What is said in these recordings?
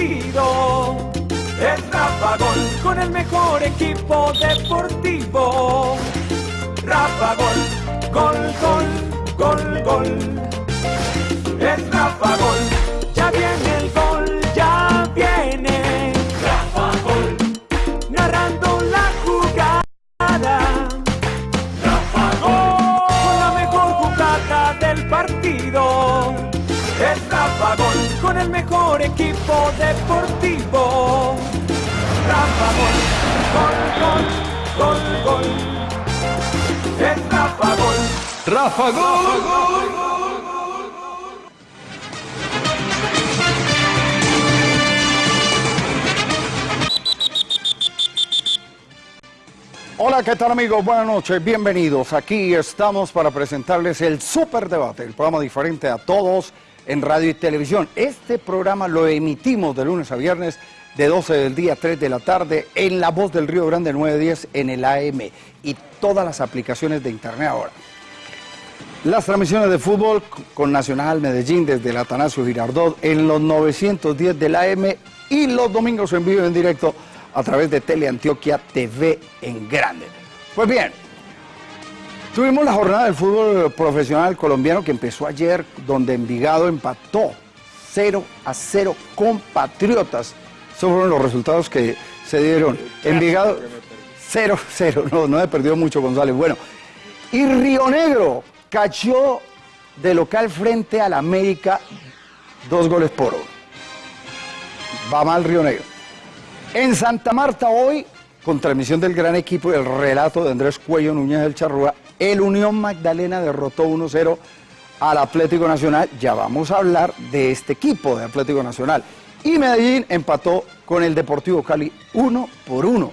Es Rafa Gol con el mejor equipo deportivo. Rafa Gol, gol, gol, gol, gol. Es Rafa Gol, el mejor equipo deportivo. Rafa Gol, gol, gol, gol, gol. Es Rafa Gol. Rafa Gol. Hola, ¿qué tal amigos? Buenas noches, bienvenidos. Aquí estamos para presentarles el Super Debate, el programa diferente a todos en radio y televisión. Este programa lo emitimos de lunes a viernes de 12 del día a 3 de la tarde en La Voz del Río Grande 910 en el AM y todas las aplicaciones de internet ahora. Las transmisiones de fútbol con Nacional Medellín desde el Atanasio Girardot en los 910 del AM y los domingos en vivo y en directo a través de Teleantioquia TV en grande. Pues bien, tuvimos la jornada del fútbol profesional colombiano que empezó ayer, donde Envigado empató 0 a 0 con Patriotas. Esos fueron los resultados que se dieron. Envigado 0 a 0, no, no he perdido mucho González. Bueno, y Río Negro cayó de local frente al América dos goles por uno. Va mal Río Negro. En Santa Marta hoy, con transmisión del gran equipo y el relato de Andrés Cuello Núñez del Charrúa, el Unión Magdalena derrotó 1-0 al Atlético Nacional. Ya vamos a hablar de este equipo de Atlético Nacional. Y Medellín empató con el Deportivo Cali 1 por 1.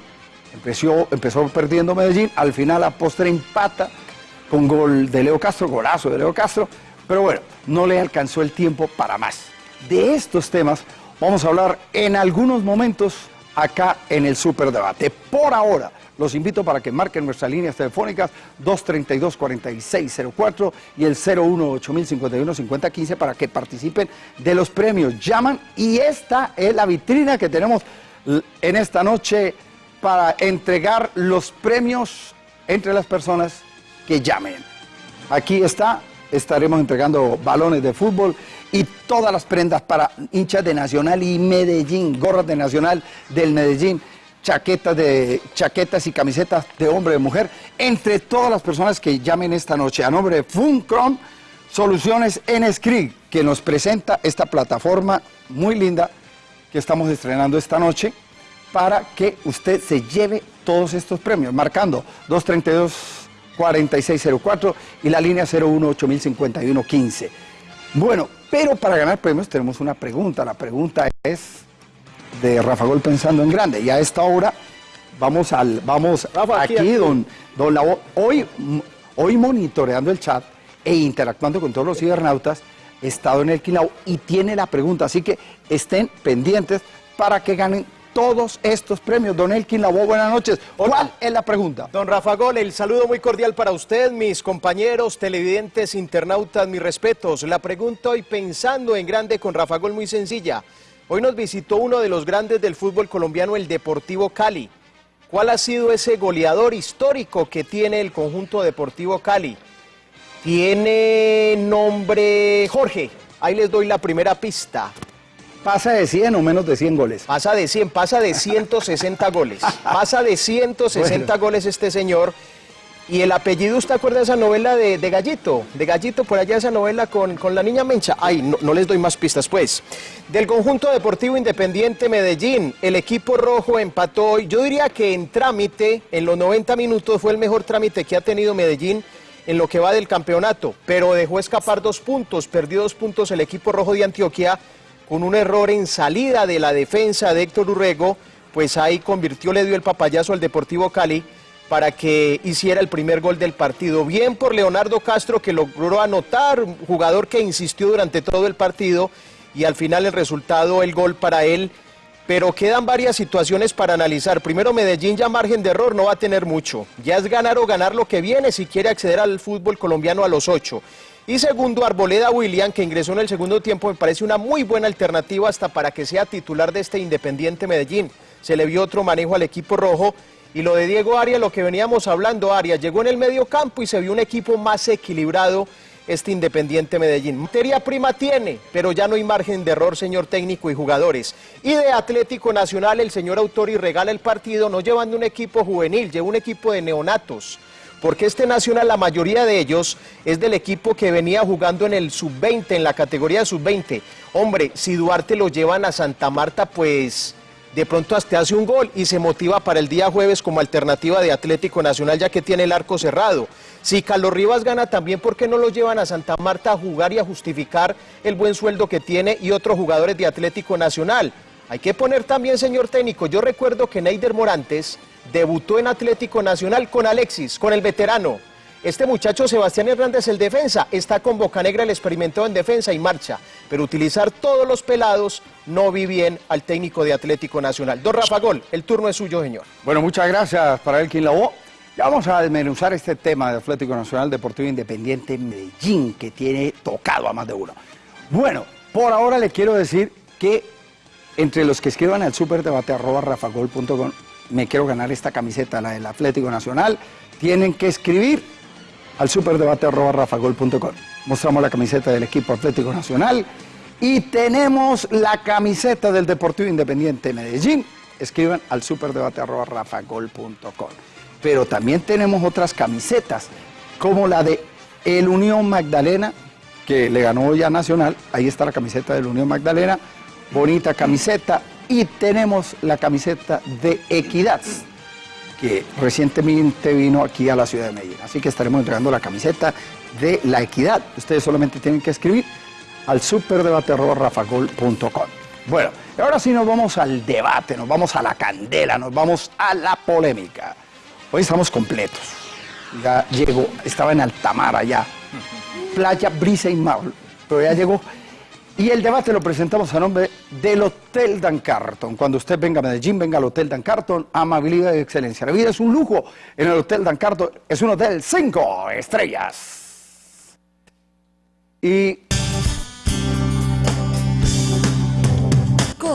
Empezó, empezó perdiendo Medellín, al final a postre empata con gol de Leo Castro, golazo de Leo Castro, pero bueno, no le alcanzó el tiempo para más. De estos temas vamos a hablar en algunos momentos acá en el Superdebate. Por ahora, los invito para que marquen nuestras líneas telefónicas 232-4604 y el 018-051-5015 para que participen de los premios. Llaman y esta es la vitrina que tenemos en esta noche para entregar los premios entre las personas que llamen. Aquí está, estaremos entregando balones de fútbol y todas las prendas para hinchas de Nacional y Medellín, gorras de Nacional del Medellín, chaquetas, de, chaquetas y camisetas de hombre y mujer, entre todas las personas que llamen esta noche. A nombre de Funcrom Soluciones en Screen, que nos presenta esta plataforma muy linda que estamos estrenando esta noche para que usted se lleve todos estos premios, marcando 232 4604 y la línea 018 Bueno, pero para ganar premios tenemos una pregunta. La pregunta es de Rafa Gol pensando en grande. Y a esta hora vamos al vamos aquí, don, don hoy hoy monitoreando el chat e interactuando con todos los cibernautas, he estado en el Quilao y tiene la pregunta, así que estén pendientes para que ganen todos estos premios. Don Elkin Labo, buenas noches. ¿Cuál es la pregunta? Don Rafa Gol, el saludo muy cordial para usted, mis compañeros, televidentes, internautas, mis respetos. La pregunta hoy pensando en grande con Rafa Gol muy sencilla. Hoy nos visitó uno de los grandes del fútbol colombiano, el Deportivo Cali. ¿Cuál ha sido ese goleador histórico que tiene el conjunto Deportivo Cali? Tiene nombre Jorge. Ahí les doy la primera pista. ¿Pasa de 100 o menos de 100 goles? Pasa de 100, pasa de 160 goles. Pasa de 160 goles este señor. Y el apellido, ¿usted acuerda de esa novela de, Gallito? De Gallito, por allá esa novela con, la niña Mencha. Ay, no, no, les doy más pistas, pues. Del conjunto deportivo independiente Medellín, el equipo rojo empató hoy. Yo diría que en trámite, en los 90 minutos, fue el mejor trámite que ha tenido Medellín en lo que va del campeonato. Pero dejó escapar dos puntos, perdió dos puntos el equipo rojo de Antioquia con un error en salida de la defensa de Héctor Urrego, pues ahí convirtió, le dio el papayazo al Deportivo Cali para que hiciera el primer gol del partido. Bien por Leonardo Castro que logró anotar, jugador que insistió durante todo el partido y al final el resultado, el gol para él. Pero quedan varias situaciones para analizar. Primero, Medellín ya margen de error no va a tener mucho. Ya es ganar o ganar lo que viene si quiere acceder al fútbol colombiano a los ocho. Y segundo, Arboleda William, que ingresó en el segundo tiempo, me parece una muy buena alternativa hasta para que sea titular de este Independiente Medellín. Se le vio otro manejo al equipo rojo. Y lo de Diego Arias, lo que veníamos hablando, Arias llegó en el medio campo y se vio un equipo más equilibrado este Independiente Medellín. Materia prima tiene, pero ya no hay margen de error, señor técnico y jugadores. Y de Atlético Nacional, el señor Autori regala el partido no llevando un equipo juvenil, lleva un equipo de neonatos. Porque este Nacional, la mayoría de ellos, es del equipo que venía jugando en el sub-20, en la categoría sub-20. Hombre, si Duarte lo llevan a Santa Marta, pues de pronto hasta hace un gol y se motiva para el día jueves como alternativa de Atlético Nacional ya que tiene el arco cerrado. Si Carlos Rivas gana también, ¿por qué no lo llevan a Santa Marta a jugar y a justificar el buen sueldo que tiene y otros jugadores de Atlético Nacional? Hay que poner también, señor técnico, yo recuerdo que Neider Morantes debutó en Atlético Nacional con Alexis, con el veterano. Este muchacho Sebastián Hernández, el defensa, está con Bocanegra, el experimentó en defensa y marcha. Pero utilizar todos los pelados no vi bien al técnico de Atlético Nacional. Don Rafa Gol, el turno es suyo, señor. Bueno, muchas gracias para el quien la Ya vamos a desmenuzar este tema de Atlético Nacional Deportivo Independiente Medellín, que tiene tocado a más de uno. Bueno, por ahora le quiero decir que entre los que escriban al superdebate arroba rafagol.com, me quiero ganar esta camiseta, la del Atlético Nacional, tienen que escribir al superdebate.rafagol.com. Mostramos la camiseta del equipo Atlético Nacional y tenemos la camiseta del Deportivo Independiente Medellín. Escriban al superdebate.rafagol.com. Pero también tenemos otras camisetas, como la de El Unión Magdalena, que le ganó ya Nacional. Ahí está la camiseta del Unión Magdalena. Bonita camiseta. Y tenemos la camiseta de Equidad que recientemente vino aquí a la ciudad de Medellín. Así que estaremos entregando la camiseta de la equidad. Ustedes solamente tienen que escribir al superdebate.rafagol.com. Bueno, ahora sí nos vamos al debate, nos vamos a la candela, nos vamos a la polémica. Hoy estamos completos. Ya llegó, estaba en Altamar allá, playa, brisa y mar, pero ya llegó y el debate lo presentamos a nombre del Hotel Dan Carton. Cuando usted venga a Medellín, venga al Hotel Dan Carton, amabilidad y excelencia. La vida es un lujo en el Hotel Dan Carton. Es un hotel cinco estrellas. Y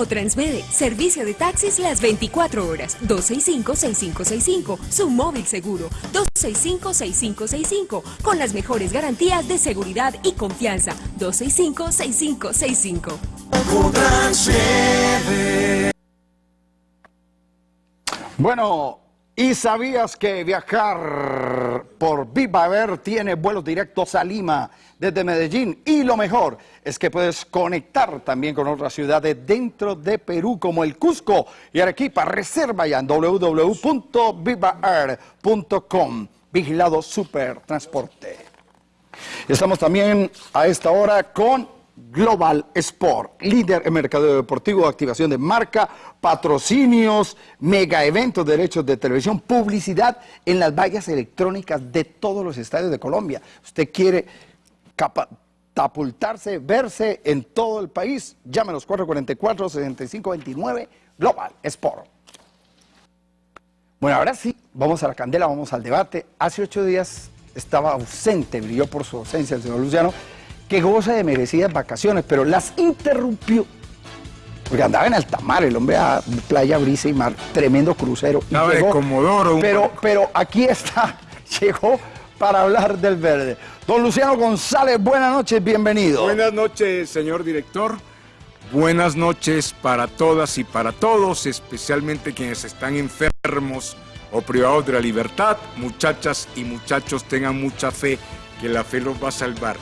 Transmede, servicio de taxis las 24 horas, 265-6565, su móvil seguro, 265-6565, con las mejores garantías de seguridad y confianza, 265-6565. Bueno, ¿y sabías que viajar por Viva Air tiene vuelos directos a Lima? desde Medellín. Y lo mejor es que puedes conectar también con otras ciudades dentro de Perú, como el Cusco y Arequipa. Reserva ya en www.vivaair.com. Vigilado Super Transporte. Estamos también a esta hora con Global Sport, líder en mercado deportivo, activación de marca, patrocinios, mega eventos, derechos de televisión, publicidad en las vallas electrónicas de todos los estadios de Colombia. Usted quiere catapultarse, verse en todo el país. Llámenos 444-6529 Global Sport. Bueno, ahora sí, vamos a la candela, vamos al debate. Hace ocho días estaba ausente, brilló por su ausencia el señor Luciano, que goza de merecidas vacaciones, pero las interrumpió. Porque andaba en Altamar, el hombre a playa, brisa y mar, tremendo crucero. Estaba de Comodoro. Pero, pero aquí está, llegó para hablar del verde. Don Luciano González, buenas noches, bienvenido. Buenas noches, señor director. Buenas noches para todas y para todos, especialmente quienes están enfermos o privados de la libertad. Muchachas y muchachos, tengan mucha fe que la fe los va a salvar.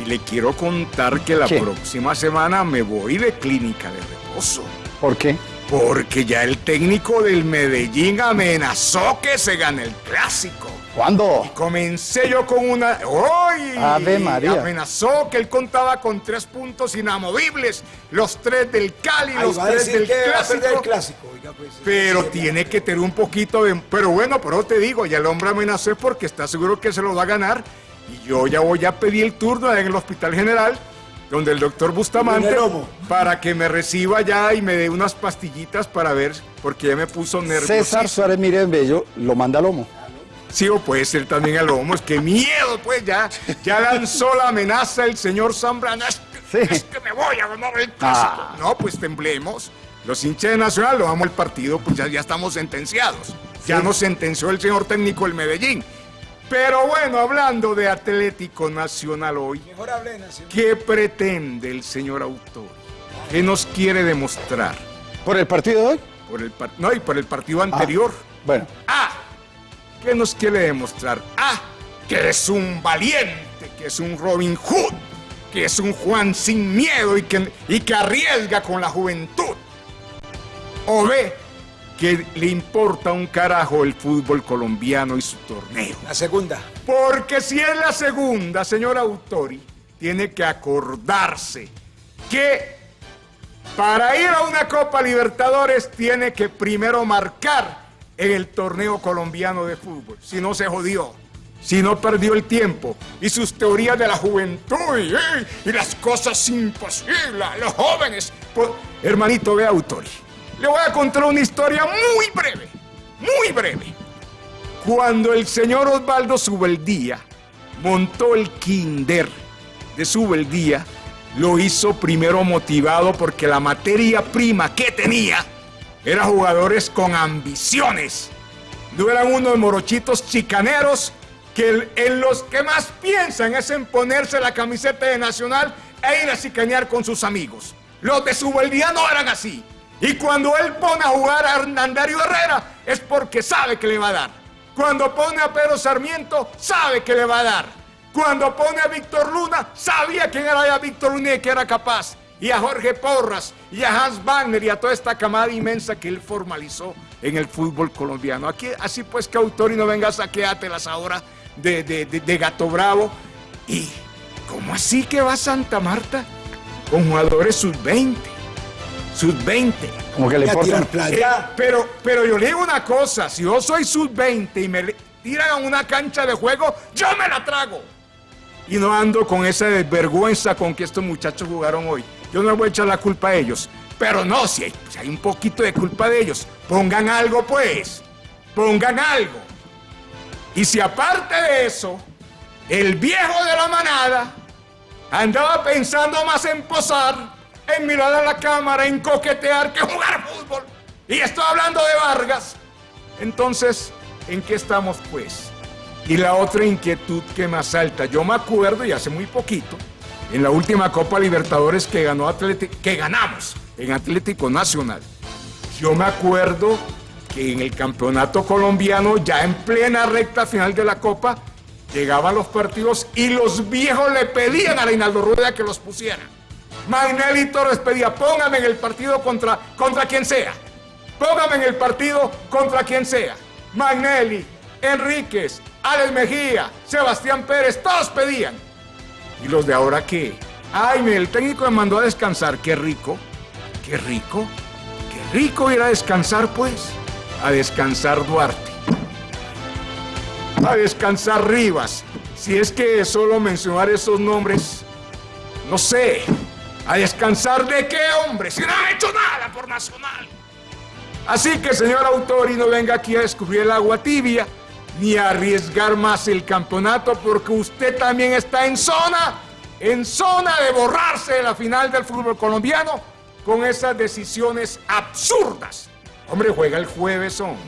Y le quiero contar que la próxima semana me voy de clínica de reposo. ¿Por qué? Porque ya el técnico del Medellín amenazó que se gane el clásico. ¿Cuándo? comencé yo con una. ¡Hoy! Ave María. Amenazó que él contaba con tres puntos inamovibles: los tres del Cali, los tres del clásico. Pues, pero tiene que tener un poquito de. Pero bueno, pero te digo, ya el hombre amenazó porque está seguro que se lo va a ganar. Yo ya voy a pedir el turno en el Hospital General donde el doctor Bustamante para que me reciba ya y me dé unas pastillitas para ver, porque ya me puso nervioso. César Suárez Miren Bello lo manda a Lomo. Sí, o puede ser también el lomo. Es que miedo, pues ya, ya lanzó la amenaza el señor Zambrana. Es, que me voy a ganar el clásico. Ah. No, pues temblemos. Los hinchas de Nacional lo vamos el partido, pues ya, ya estamos sentenciados. Ya nos sentenció el señor técnico del Medellín. Pero bueno, hablando de Atlético Nacional hoy, ¿qué pretende el señor autor? ¿Qué nos quiere demostrar? ¿Por el partido de hoy? Por el no, y por el partido anterior. Ah, bueno. Ah, ¿qué nos quiere demostrar? Ah, que es un valiente, que es un Robin Hood, que es un Juan sin miedo y que, y que arriesga con la juventud. O ve que le importa un carajo el fútbol colombiano y su torneo. La segunda. Porque si es la segunda, señor Autori, tiene que acordarse que para ir a una Copa Libertadores tiene que primero marcar en el torneo colombiano de fútbol. Si no se jodió, si no perdió el tiempo y sus teorías de la juventud y, las cosas imposibles, los jóvenes. Pues, hermanito, ve Autori. Le voy a contar una historia muy breve, muy breve. Cuando el señor Osvaldo Subeldía montó el kinder de Subeldía, lo hizo primero motivado porque la materia prima que tenía era jugadores con ambiciones. No eran unos morochitos chicaneros que en los que más piensan es en ponerse la camiseta de Nacional e ir a chicanear con sus amigos. Los de Subeldía no eran así. Y cuando él pone a jugar a Hernandario Herrera es porque sabe que le va a dar. Cuando pone a Pedro Sarmiento, sabe que le va a dar. Cuando pone a Víctor Luna, sabía quién era Víctor Luna y que era capaz. Y a Jorge Porras, y a Hans Wagner, y a toda esta camada inmensa que él formalizó en el fútbol colombiano. Aquí, así pues que Autori no venga a saqueártelas ahora de, de, de Gato Bravo. Y, ¿cómo así que va Santa Marta con jugadores sub-20? Sub-20. Como que le importa. Eh, pero, pero yo le digo una cosa, si yo soy sub-20 y me tiran a una cancha de juego, yo me la trago. Y no ando con esa desvergüenza con que estos muchachos jugaron hoy. Yo no voy a echar la culpa a ellos. Pero no, si hay, si hay un poquito de culpa de ellos, pongan algo pues. Pongan algo. Y si aparte de eso, el viejo de la manada andaba pensando más en posar, en mirar a la cámara, en coquetear que jugar fútbol. Y estoy hablando de Vargas. Entonces, ¿en qué estamos pues? Y la otra inquietud que me asalta, yo me acuerdo y hace muy poquito, en la última Copa Libertadores que ganó Atlético, que ganamos en Atlético Nacional. Yo me acuerdo que en el campeonato colombiano, ya en plena recta final de la Copa, llegaban los partidos y los viejos le pedían a Reinaldo Rueda que los pusiera. Magnelli Torres pedía, póngame en el partido contra, contra quien sea. Póngame en el partido contra quien sea. Magnelli, Enríquez, Alex Mejía, Sebastián Pérez, todos pedían. ¿Y los de ahora qué? Ay, el técnico me mandó a descansar. Qué rico, qué rico, qué rico ir a descansar, pues. A descansar Duarte. A descansar Rivas. Si es que solo mencionar esos nombres, no sé. ¿A descansar de qué, hombre? Si no ha hecho nada por Nacional. Así que, señor Autori, no venga aquí a descubrir el agua tibia ni a arriesgar más el campeonato porque usted también está en zona, en zona de borrarse de la final del fútbol colombiano con esas decisiones absurdas. Hombre, juega el jueves, hombre.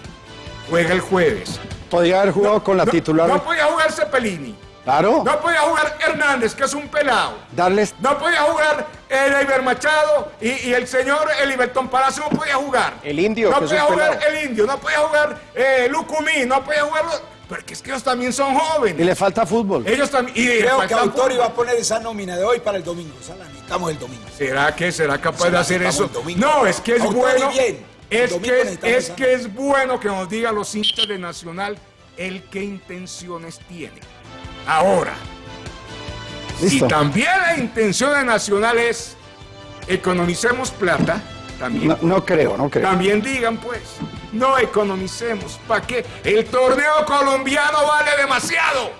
Juega el jueves. Podría haber jugado con la titular. No podía jugar Cepelini. Claro. No podía jugar Hernández, que es un pelado. Darles... No podía jugar el Machado y, el señor Eliberton Palacio no podía jugar. El indio. No podía jugar el indio, no podía jugar eh, Lucumí, no podía jugar... Porque es que ellos también son jóvenes. Y le falta fútbol. Ellos también. Y Creo que Autori va a poner esa nómina de hoy para el domingo. O sea, la necesitamos el domingo. ¿Será que será capaz de hacer eso? No, es que es bueno. Es que, es que es bueno que nos diga los hinchas de Nacional el qué intenciones tiene. Ahora, si también la intención de Nacional es economicemos plata, también. No, creo, no creo. También digan, pues, no economicemos. ¿Para qué? El torneo colombiano vale demasiado.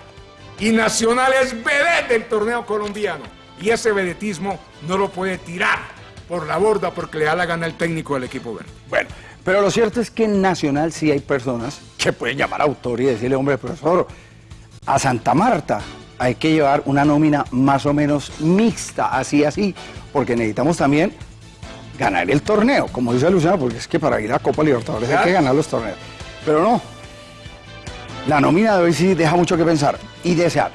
Y Nacional es vedette del torneo colombiano. Y ese vedetismo no lo puede tirar por la borda porque le da la gana el técnico del equipo verde. Bueno, pero lo cierto es que en Nacional sí hay personas se puede llamar autor y decirle, hombre, profesor, a Santa Marta hay que llevar una nómina más o menos mixta, así, así, porque necesitamos también ganar el torneo, como dice Luciano, porque es que para ir a Copa Libertadores hay que ganar los torneos. Pero no, la nómina de hoy sí deja mucho que pensar y desear.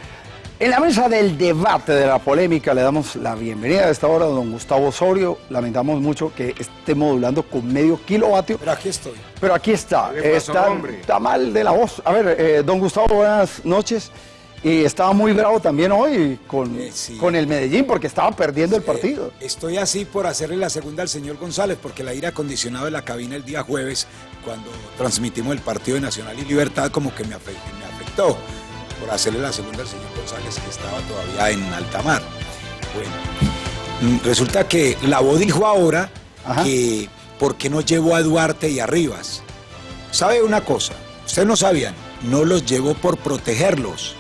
En la mesa del debate, de la polémica, le damos la bienvenida a esta hora a don Gustavo Osorio. Lamentamos mucho que esté modulando con medio kilovatio. Pero aquí estoy. Pero aquí está. está, mal de la voz. A ver, eh, don Gustavo, buenas noches. Y estaba muy bravo también hoy con, eh, con el Medellín porque estaba perdiendo el partido. Estoy así por hacerle la segunda al señor González porque el aire acondicionado de la cabina el día jueves, cuando transmitimos el partido de Nacional y Libertad, como que me afectó por hacerle la segunda al señor González, que estaba todavía en alta mar. Bueno, mm, resulta que la voz dijo ahora que por qué no llevó a Duarte y a Rivas. ¿Sabe una cosa? Ustedes no sabían, no los llevó por protegerlos.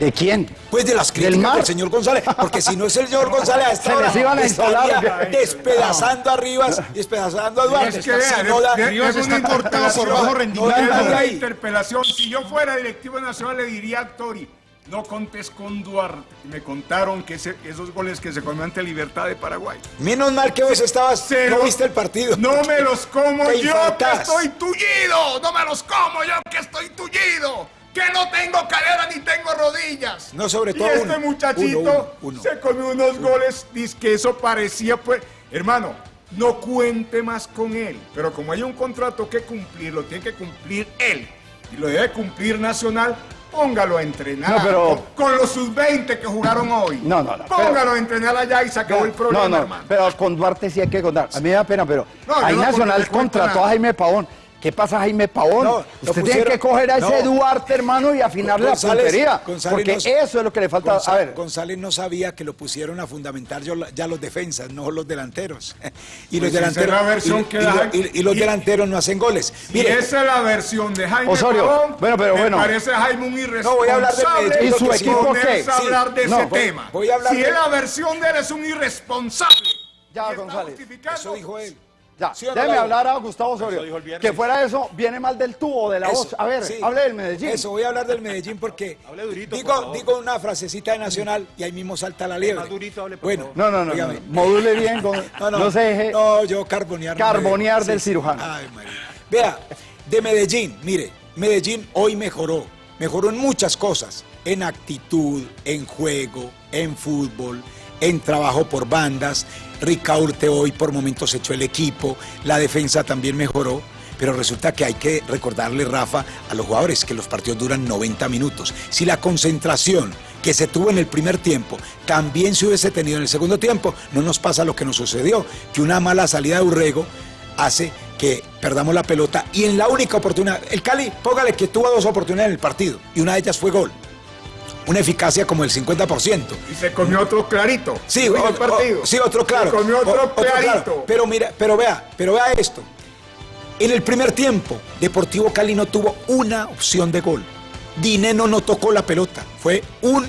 ¿De quién? Pues de las críticas del, señor González, porque si no es el señor González a esta Se les iban a instalar. despedazando a Rivas, despedazando a Duarte. Es que vea, no Rivas está importado por bajo rendimiento. interpelación. Si yo fuera directivo nacional le diría a Tori, no contes con Duarte. Me contaron que esos goles que se comió ante Libertad de Paraguay. Menos mal que vos estabas, Cero, no viste el partido. No me los como yo que estoy tullido. No me los como yo que estoy tullido que no tengo cadera ni tengo rodillas. No, sobre todo. Y este muchachito se comió unos goles, dice que eso parecía, pues, hermano, no cuente más con él. Pero como hay un contrato que cumplir, lo tiene que cumplir él. Y lo debe cumplir Nacional, póngalo a entrenar. pero... con, los sub-20 que jugaron hoy. No, no, no. Póngalo a entrenar allá y se acabó el problema, no, no, hermano. Pero con Duarte sí hay que contar. A mí me da pena, pero hay Nacional contrató a Jaime Pavón ¿Qué pasa, Jaime Pavón? Usted tiene que coger a ese Duarte, hermano, y afinarle la puntería. porque eso es lo que le falta. a ver. González no sabía que lo pusieron a fundamentar ya los defensas, no los delanteros. y los delanteros. y, los delanteros no hacen goles. Mire, esa es la versión de Jaime Osorio. Pavón. Bueno, pero bueno. Me parece Jaime un irresponsable. No, voy a hablar de ¿Y su equipo qué? hablar de ese tema. Voy a hablar si es la versión de él, es un irresponsable. Ya, González. Eso dijo él. Ya, déjeme hablar a Gustavo Osorio. Que fuera eso, viene mal del tubo, de la voz. A ver, hable del Medellín. Eso, voy a hablar del Medellín porque digo, digo una frasecita de Nacional y ahí mismo salta la liebre. bueno, no, no, no, module bien, con, no, no, se deje no, yo carbonear. Carbonear del cirujano. Ay, María. Vea, de Medellín, mire, Medellín hoy mejoró, mejoró en muchas cosas, en actitud, en juego, en fútbol, en trabajo por bandas, Ricaurte hoy por momentos echó el equipo, la defensa también mejoró, pero resulta que hay que recordarle, Rafa, a los jugadores que los partidos duran 90 minutos. Si la concentración que se tuvo en el primer tiempo también se hubiese tenido en el segundo tiempo, no nos pasa lo que nos sucedió, que una mala salida de Urrego hace que perdamos la pelota y en la única oportunidad, el Cali, póngale que tuvo dos oportunidades en el partido y una de ellas fue gol una eficacia como el 50%. Y se comió otro clarito. Sí, partido. sí otro claro. Se comió otro, clarito. Pero mira, pero vea, pero vea esto. En el primer tiempo, Deportivo Cali no tuvo una opción de gol. Dineno no tocó la pelota. Fue un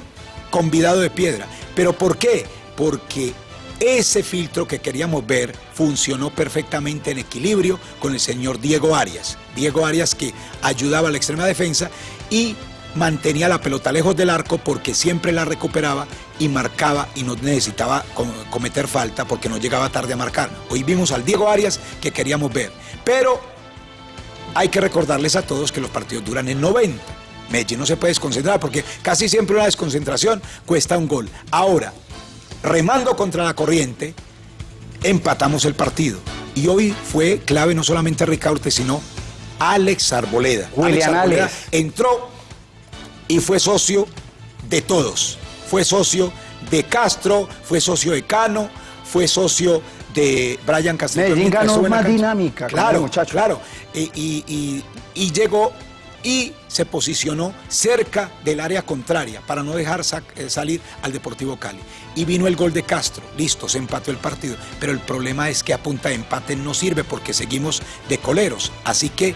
convidado de piedra. ¿Pero por qué? Porque ese filtro que queríamos ver funcionó perfectamente en equilibrio con el señor Diego Arias. Diego Arias que ayudaba a la extrema defensa y mantenía la pelota lejos del arco porque siempre la recuperaba y marcaba y no necesitaba cometer falta porque no llegaba tarde a marcar. Hoy vimos al Diego Arias que queríamos ver, pero hay que recordarles a todos que los partidos duran en 90. Medellín no se puede desconcentrar porque casi siempre una desconcentración cuesta un gol. Ahora, remando contra la corriente, empatamos el partido. Y hoy fue clave no solamente Ricaurte, sino Alex Arboleda. Alex Arboleda entró y fue socio de todos. Fue socio de Castro, fue socio de Cano, fue socio de Brian Castillo. Medellín ganó más dinámica, claro, muchacho. Claro, y, llegó y se posicionó cerca del área contraria para no dejar eh, salir al Deportivo Cali. Y vino el gol de Castro, listo, se empató el partido. Pero el problema es que a punta de empate no sirve porque seguimos de coleros. Así que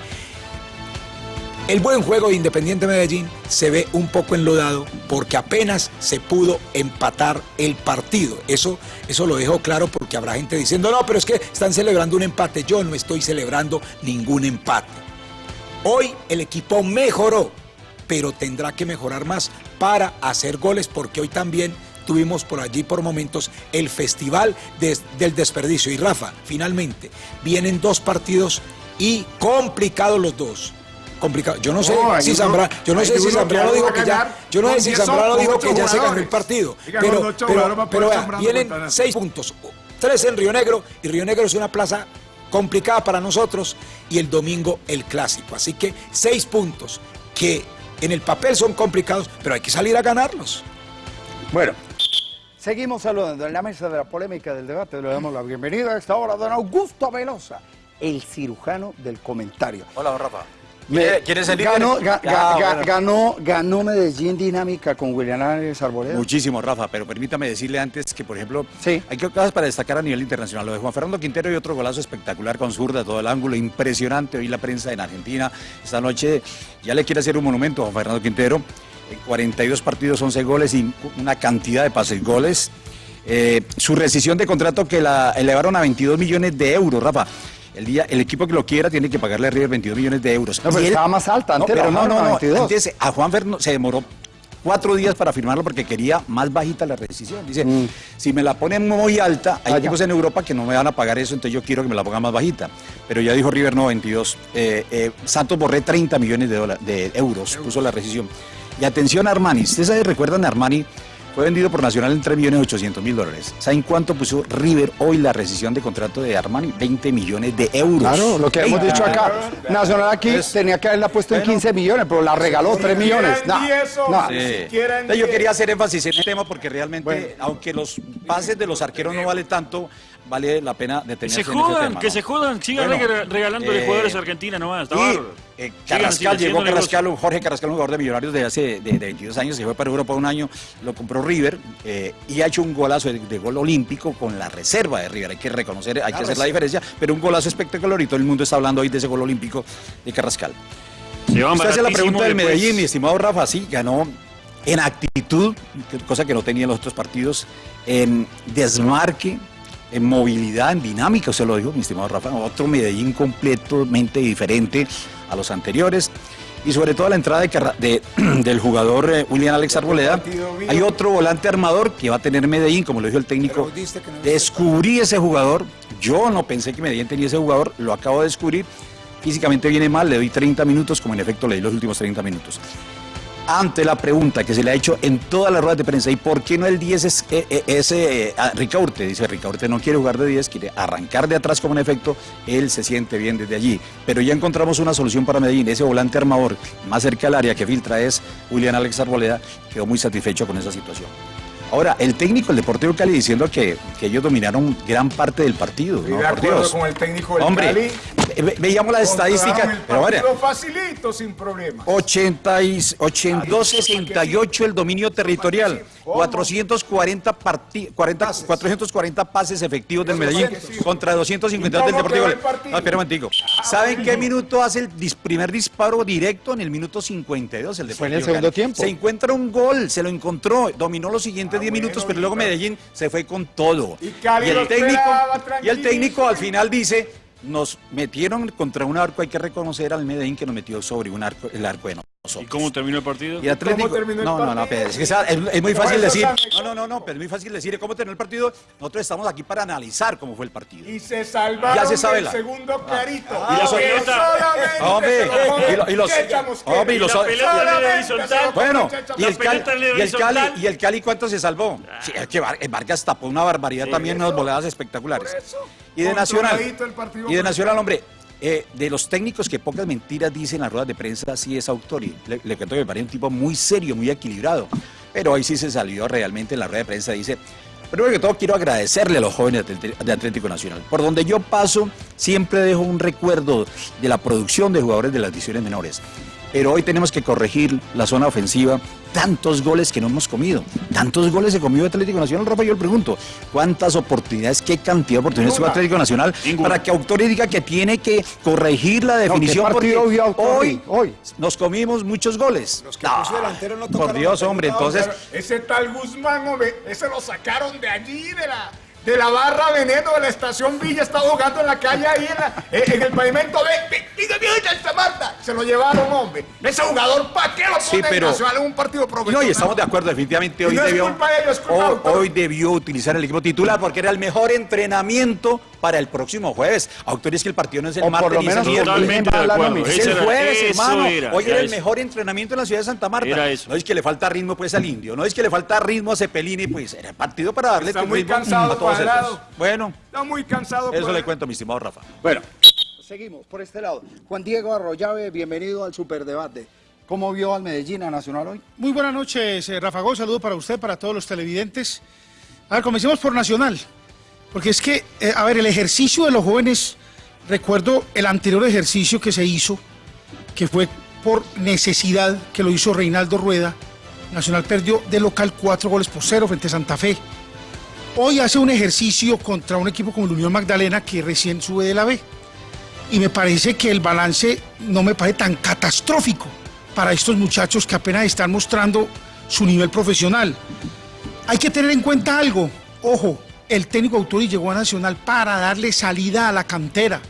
el buen juego de Independiente Medellín se ve un poco enlodado porque apenas se pudo empatar el partido. Eso, eso lo dejo claro porque habrá gente diciendo, no, pero es que están celebrando un empate. Yo no estoy celebrando ningún empate. Hoy el equipo mejoró, pero tendrá que mejorar más para hacer goles porque hoy también tuvimos por allí por momentos el festival del desperdicio. Y Rafa, finalmente, vienen dos partidos y complicados los dos. Complicado. Yo no sé si Zambrano, yo no sé si Zambrano dijo que ya, yo no sé si Zambrano dijo que ya se ganó el partido. Pero, pero, pero vienen seis puntos, tres en Río Negro y Río Negro es una plaza complicada para nosotros y el domingo el clásico. Así que seis puntos que en el papel son complicados, pero hay que salir a ganarlos. Bueno, seguimos saludando en la mesa de la polémica del debate. Le damos la bienvenida a esta hora a don Augusto Velosa, el cirujano del comentario. Hola, don Rafa. ¿Quieres el ganó, ganó, ganó, Medellín dinámica con William Álvarez Arboleda. Muchísimo, Rafa, pero permítame decirle antes que, por ejemplo, hay cosas para destacar a nivel internacional. Lo de Juan Fernando Quintero y otro golazo espectacular con zurda, todo el ángulo, impresionante. Hoy la prensa en Argentina esta noche ya le quiere hacer un monumento a Juan Fernando Quintero. En 42 partidos, 11 goles y una cantidad de pases goles. Eh, su rescisión de contrato que la elevaron a 22 millones de euros, Rafa. El, día, el equipo que lo quiera tiene que pagarle a River 22 millones de euros. No, pero estaba más alta, antes pero no, no, no, Antes a Juan Fernando se demoró cuatro días para firmarlo porque quería más bajita la rescisión. Dice, mm. si me la ponen muy alta, hay equipos en Europa que no me van a pagar eso, entonces yo quiero que me la pongan más bajita. Pero ya dijo River, no, 22. Eh, eh, Santos Borré 30 millones de, de euros, puso la rescisión. Y atención a Armani, ¿ustedes recuerdan a Armani? Fue vendido por Nacional en 3 millones 800 mil dólares. ¿Saben cuánto puso River hoy la rescisión de contrato de Armani? 20 millones de euros. Claro, lo que hemos dicho acá. Nacional aquí tenía que haberla puesto en 15 millones, pero la regaló 3 millones. No, no. Yo quería hacer énfasis en el tema porque realmente, aunque los pases de los arqueros no vale tanto, vale la pena detenerse se jodan, Que se jodan, sigan regalando de jugadores a Argentina nomás. Eh, Carrascal, llegó Carrascal, Jorge Carrascal, un jugador de Millonarios de hace de, 22 años, se fue para Europa un año, lo compró River eh, y ha hecho un golazo de, gol olímpico con la reserva de River. Hay que reconocer, hay que hacer la diferencia, pero un golazo espectacular y todo el mundo está hablando hoy de ese gol olímpico de Carrascal. Usted hace la pregunta del Medellín, mi estimado Rafa, sí, ganó en actitud, cosa que no tenía en los otros partidos, en desmarque, en movilidad, en dinámica, se lo digo, mi estimado Rafa, otro Medellín completamente diferente a los anteriores. Y sobre todo la entrada de, del jugador eh, William Alex Arboleda. Hay otro volante armador que va a tener Medellín, como lo dijo el técnico. Descubrí ese jugador. Yo no pensé que Medellín tenía ese jugador, lo acabo de descubrir. Físicamente viene mal, le doy 30 minutos, como en efecto le di los últimos 30 minutos ante la pregunta que se le ha hecho en todas las ruedas de prensa, ¿y por qué no el 10 es, eh, eh, ese eh, Ricaurte? Dice, Ricaurte no quiere jugar de 10, quiere arrancar de atrás como en efecto, él se siente bien desde allí. Pero ya encontramos una solución para Medellín, ese volante armador más cerca al área que filtra es Julián Alex Arboleda, quedó muy satisfecho con esa situación. Ahora, el técnico del Deportivo Cali diciendo que, que ellos dominaron gran parte del partido. ¿no? de acuerdo con el técnico del Hombre, Cali. Veíamos las estadísticas. pero bueno, facilito, sin problemas. 82, 68 el dominio territorial. 440, 440 pases efectivos del Medellín contra 252 del Deportivo. No, espera un momentico. Ah, ¿Saben qué minuto hace el primer disparo directo? En el minuto 52. El Fue en el segundo tiempo. Se encuentra un gol, se lo encontró, dominó los siguientes 10 ah, minutos, pero luego Medellín se fue con todo. Y, el técnico, y el técnico al final dice, nos metieron contra un arco, hay que reconocer al Medellín que nos metió sobre un arco, el arco de ¿Y cómo terminó el partido? Y Atlético, terminó el no, partido? no, no, es, que es, muy fácil decir. No, no, no, no, pero es muy fácil decir cómo terminó el partido. Nosotros estamos aquí para analizar cómo fue el partido. Y se salvaron ya se sabe el segundo ah. clarito. Ah, y los Hombre, y, los Hombre, y los Bueno, y el Cali, y el Cali, y el Cali ¿cuánto se salvó? Sí, es que Vargas tapó una barbaridad también, unas voladas espectaculares. Y de Nacional. Y de Nacional, hombre, eh, de los técnicos que pocas mentiras dicen en las ruedas de prensa, sí es autor. le, le cuento que me parece un tipo muy serio, muy equilibrado. Pero hoy sí se salió realmente en la rueda de prensa. Dice, primero que todo quiero agradecerle a los jóvenes de Atlético Nacional. Por donde yo paso, siempre dejo un recuerdo de la producción de jugadores de las divisiones menores pero hoy tenemos que corregir la zona ofensiva. Tantos goles que no hemos comido, tantos goles se comió Atlético Nacional, Rafa, yo le pregunto, ¿cuántas oportunidades, qué cantidad de oportunidades tuvo Atlético Nacional para que Autori diga que tiene que corregir la definición? porque hoy, hoy nos comimos muchos goles. Los que delantero no Por Dios, hombre, entonces... Ese tal Guzmán, ese lo sacaron de allí, de la de la barra Veneno de la estación Villa estaba jugando en la calle ahí en, el pavimento de Santa Marta. Se lo llevaron, hombre. Ese jugador, ¿para qué lo sí, pero, en un partido profesional? No, y estamos de acuerdo, definitivamente hoy, debió, hoy, debió utilizar el equipo titular porque era el mejor entrenamiento para el próximo jueves. Autores que el partido no es el martes ni el Totalmente de acuerdo. Es el jueves, hermano. hoy era, el mejor entrenamiento en la ciudad de Santa Marta. No es que le falta ritmo pues al indio, no es que le falta ritmo a Cepelini, pues era el partido para darle Está muy cansado, a todos Bueno. Está muy cansado. Eso le cuento, mi estimado Rafa. Bueno, seguimos por este lado. Juan Diego Arroyave, bienvenido al Superdebate. ¿Cómo vio al Medellín a Nacional hoy? Muy buenas noches, eh, Rafa Gómez. Saludo para usted, para todos los televidentes. A ver, comencemos por Nacional. Porque es que, eh, a ver, el ejercicio de los jóvenes, recuerdo el anterior ejercicio que se hizo, que fue por necesidad, que lo hizo Reinaldo Rueda. Nacional perdió de local cuatro goles por cero frente a Santa Fe. Hoy hace un ejercicio contra un equipo como el Unión Magdalena que recién sube de la B. Y me parece que el balance no me parece tan catastrófico para estos muchachos que apenas están mostrando su nivel profesional. Hay que tener en cuenta algo, ojo, el técnico Autori llegó a Nacional para darle salida a la cantera.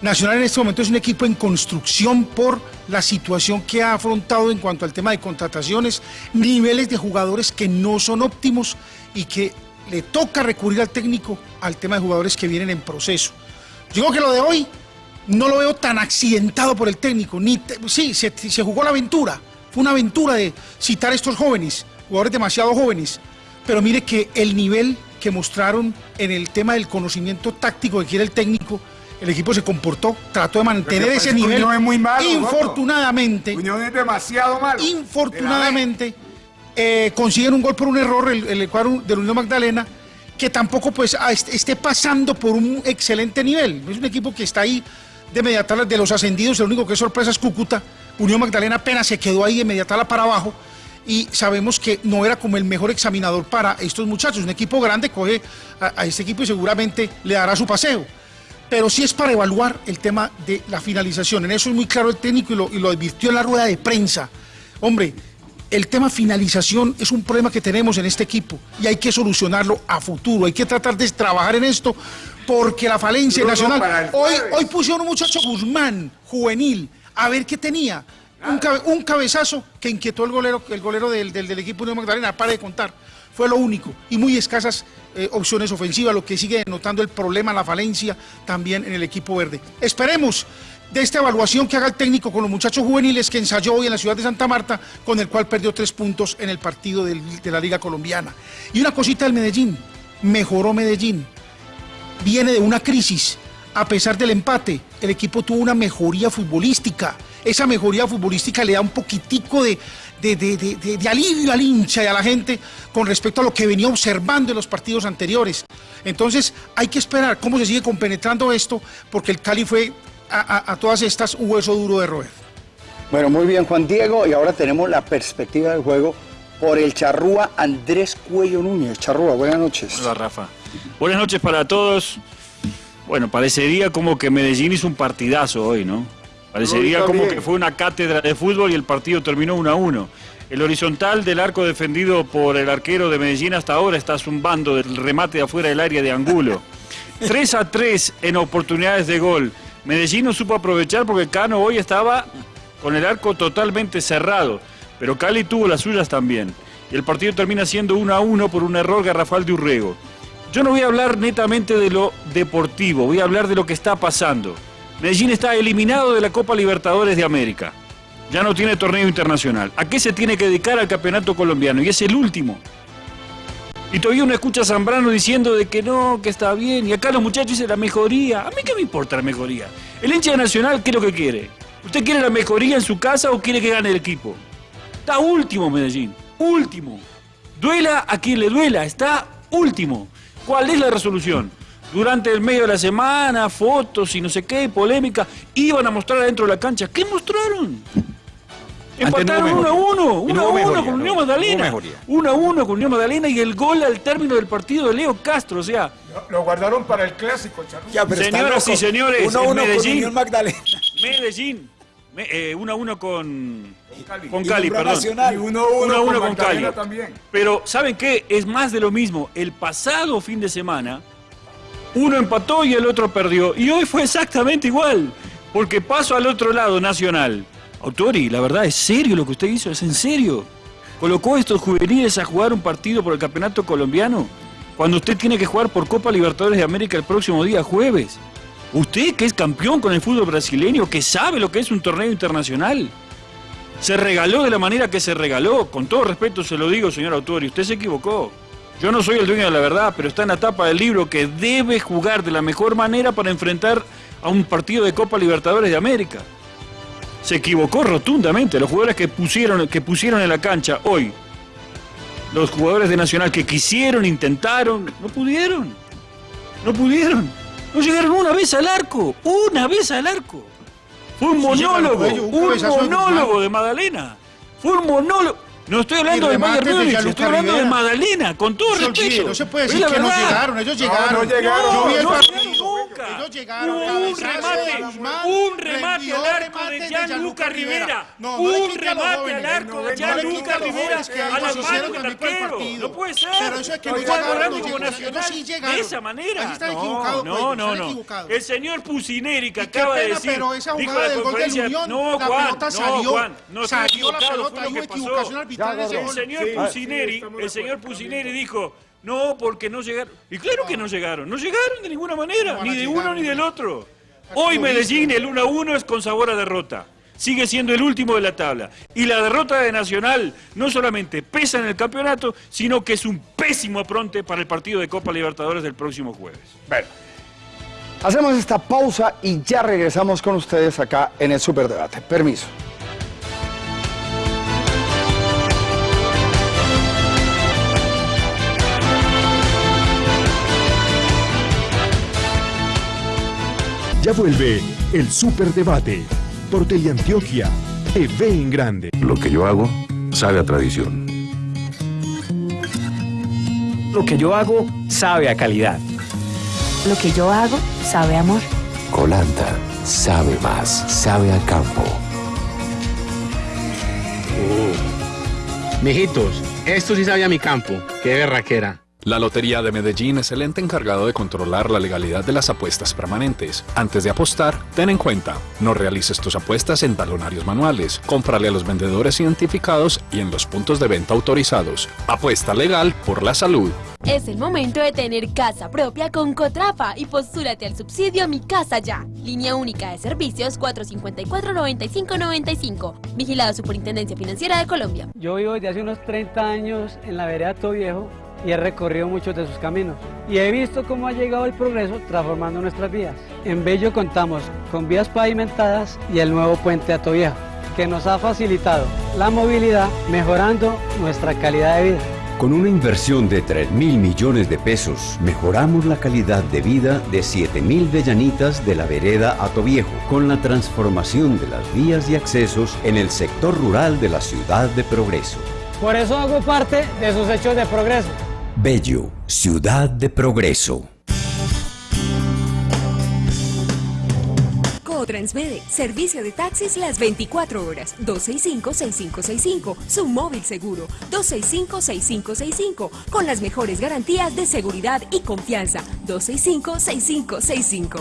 Nacional en este momento es un equipo en construcción por la situación que ha afrontado en cuanto al tema de contrataciones, niveles de jugadores que no son óptimos y que le toca recurrir al técnico al tema de jugadores que vienen en proceso. Digo que lo de hoy no lo veo tan accidentado por el técnico. Ni sí, se, se jugó la aventura. Fue una aventura de citar a estos jóvenes, jugadores demasiado jóvenes. Pero mire que el nivel que mostraron en el tema del conocimiento táctico que quiere el técnico, el equipo se comportó, trató de mantener ese nivel. es muy malo, infortunadamente. Unión es demasiado malo. Infortunadamente, eh, consiguen un gol por un error el, el cuadro de Unión Magdalena, que tampoco pues esté pasando por un excelente nivel. Es un equipo que está ahí de media de los ascendidos, el único que es sorpresa es Cúcuta. Unión Magdalena apenas se quedó ahí de media para abajo y sabemos que no era como el mejor examinador para estos muchachos. Un equipo grande coge a, este equipo y seguramente le dará su paseo. Pero sí es para evaluar el tema de la finalización. En eso es muy claro el técnico y lo, y lo advirtió en la rueda de prensa. Hombre, el tema finalización es un problema que tenemos en este equipo y hay que solucionarlo a futuro. Hay que tratar de trabajar en esto porque la falencia nacional. Hoy, hoy pusieron un muchacho Guzmán, juvenil, a ver qué tenía un, cabezazo que inquietó el golero, el del, equipo de Magdalena, para de contar. Fue lo único. Y muy escasas eh, opciones ofensivas, lo que sigue denotando el problema, la falencia también en el equipo verde. Esperemos de esta evaluación que haga el técnico con los muchachos juveniles que ensayó hoy en la ciudad de Santa Marta, con el cual perdió tres puntos en el partido de la Liga Colombiana. Y una cosita del Medellín, mejoró Medellín, viene de una crisis, a pesar del empate, el equipo tuvo una mejoría futbolística esa mejoría futbolística le da un poquitico de, de, alivio al hincha y a la gente con respecto a lo que venía observando en los partidos anteriores. Entonces hay que esperar cómo se sigue compenetrando esto, porque el Cali fue a, todas estas un hueso duro de roer. Bueno, muy bien Juan Diego, y ahora tenemos la perspectiva del juego por el charrúa Andrés Cuello Núñez. Charrúa, buenas noches. Hola Rafa. Buenas noches para todos. Bueno, parecería como que Medellín hizo un partidazo hoy, ¿no? Parecería como que fue una cátedra de fútbol y el partido terminó 1 a 1. El horizontal del arco defendido por el arquero de Medellín hasta ahora está zumbando del remate de afuera del área de Angulo. 3 a 3 en oportunidades de gol. Medellín no supo aprovechar porque Cano hoy estaba con el arco totalmente cerrado, pero Cali tuvo las suyas también. Y el partido termina siendo 1 a 1 por un error garrafal de Urrego. Yo no voy a hablar netamente de lo deportivo, voy a hablar de lo que está pasando. Medellín está eliminado de la Copa Libertadores de América. Ya no tiene torneo internacional. ¿A qué se tiene que dedicar al campeonato colombiano? Y es el último. Y todavía uno escucha a Zambrano diciendo de que no, que está bien. Y acá los muchachos dicen la mejoría. ¿A mí qué me importa la mejoría? El hincha nacional, ¿qué es lo que quiere? ¿Usted quiere la mejoría en su casa o quiere que gane el equipo? Está último Medellín. Último. Duela a quien le duela. Está último. ¿Cuál es la resolución? Durante el medio de la semana, fotos y no sé qué, polémica, iban a mostrar adentro de la cancha. ¿Qué mostraron? Empataron 1 a 1, 1 a 1 con Unión Magdalena. 1 a 1 con Unión Magdalena y el gol al término del partido de Leo Castro, o sea. Lo, guardaron para el clásico, Charly. Señoras y señores, 1 a 1 Medellín, con Unión Magdalena. Medellín, 1 eh, a 1 con, Cali, con Cali perdón. Y 1 a 1 con, con Cali. También. Pero, ¿saben qué? Es más de lo mismo. El pasado fin de semana Uno empató y el otro perdió. Y hoy fue exactamente igual. Porque paso al otro lado, Nacional. Autori, la verdad, ¿es serio lo que usted hizo? ¿Es en serio? ¿Colocó a estos juveniles a jugar un partido por el campeonato colombiano? Cuando usted tiene que jugar por Copa Libertadores de América el próximo día jueves. Usted que es campeón con el fútbol brasileño, que sabe lo que es un torneo internacional. Se regaló de la manera que se regaló. Con todo respeto se lo digo, señor Autori, usted se equivocó. Yo no soy el dueño de la verdad, pero está en la tapa del libro que debe jugar de la mejor manera para enfrentar a un partido de Copa Libertadores de América. Se equivocó rotundamente. Los jugadores que pusieron, que pusieron en la cancha hoy, los jugadores de Nacional que quisieron, intentaron, no pudieron. No pudieron. No llegaron una vez al arco. Una vez al arco. Fue un monólogo. Un monólogo de Magdalena. Fue un monólogo. No estoy hablando de Bayern Múnich, estoy hablando de Magdalena, con todo respeto. No se puede decir que no llegaron, ellos llegaron. No, no llegaron. Yo vi el no, partido. Nunca. Ellos llegaron. Hubo un de remate, Guzmán, un remate al arco remate de de Gianluca Rivera. No, no le Un remate jóvenes. al arco de Gianluca Rivera a hicieron manos del arquero. partido. No puede ser. Pero eso es que no llegaron, como nacional de esa manera. Están No, equivocados, No, pues, no. El señor Pusineri que acaba de decir, pero esa dijo jugada la del gol del conferencia, Unión, no, la Juan, pelota no, salió, Juan, no estoy salió la pelota, hubo equivocación arbitral de El señor Pusineri, de el señor. Pusineri dijo, no, porque no llegaron. Y claro que no llegaron, no llegaron de ninguna manera, No ni de llegar, uno ni del otro. Hoy Medellín, el 1 a 1 es con sabor a derrota. Sigue siendo el último de la tabla. Y la derrota de Nacional no solamente pesa en el campeonato, sino que es un pésimo apronte para el partido de Copa Libertadores del próximo jueves. Bueno, hacemos esta pausa y ya regresamos con ustedes acá en el Superdebate. Permiso. Ya vuelve el Superdebate por Teleantioquia, TV en Grande. Lo que yo hago sabe a tradición. Lo que yo hago sabe a calidad. Lo que yo hago sabe a amor. Colanta sabe más, sabe a campo. Mijitos, esto sí sabe a mi campo. Qué berraquera. La Lotería de Medellín es el ente encargado de controlar la legalidad de las apuestas permanentes. Antes de apostar, ten en cuenta, no realices tus apuestas en talonarios manuales, cómprale a los vendedores identificados y en los puntos de venta autorizados. Apuesta legal por la salud. Es el momento de tener casa propia con Cotrafa y postúrate al subsidio Mi Casa Ya. Línea única de servicios 454-9595. Vigilado Superintendencia Financiera de Colombia. Yo vivo desde hace unos 30 años en la vereda Todo Viejo y he recorrido muchos de sus caminos. Y he visto cómo ha llegado el progreso transformando nuestras vías. En Bello contamos con vías pavimentadas y el nuevo puente a Viejo, que nos ha facilitado la movilidad mejorando nuestra calidad de vida. Con una inversión de 3 mil millones de pesos, mejoramos la calidad de vida de 7 mil vellanitas de la vereda Atoviejo, con la transformación de las vías y accesos en el sector rural de la ciudad de Progreso. Por eso hago parte de sus hechos de progreso. Bello, ciudad de Progreso. Transmede, servicio de taxis las 24 horas, 265-6565, su móvil seguro, 265-6565, con las mejores garantías de seguridad y confianza, 265-6565.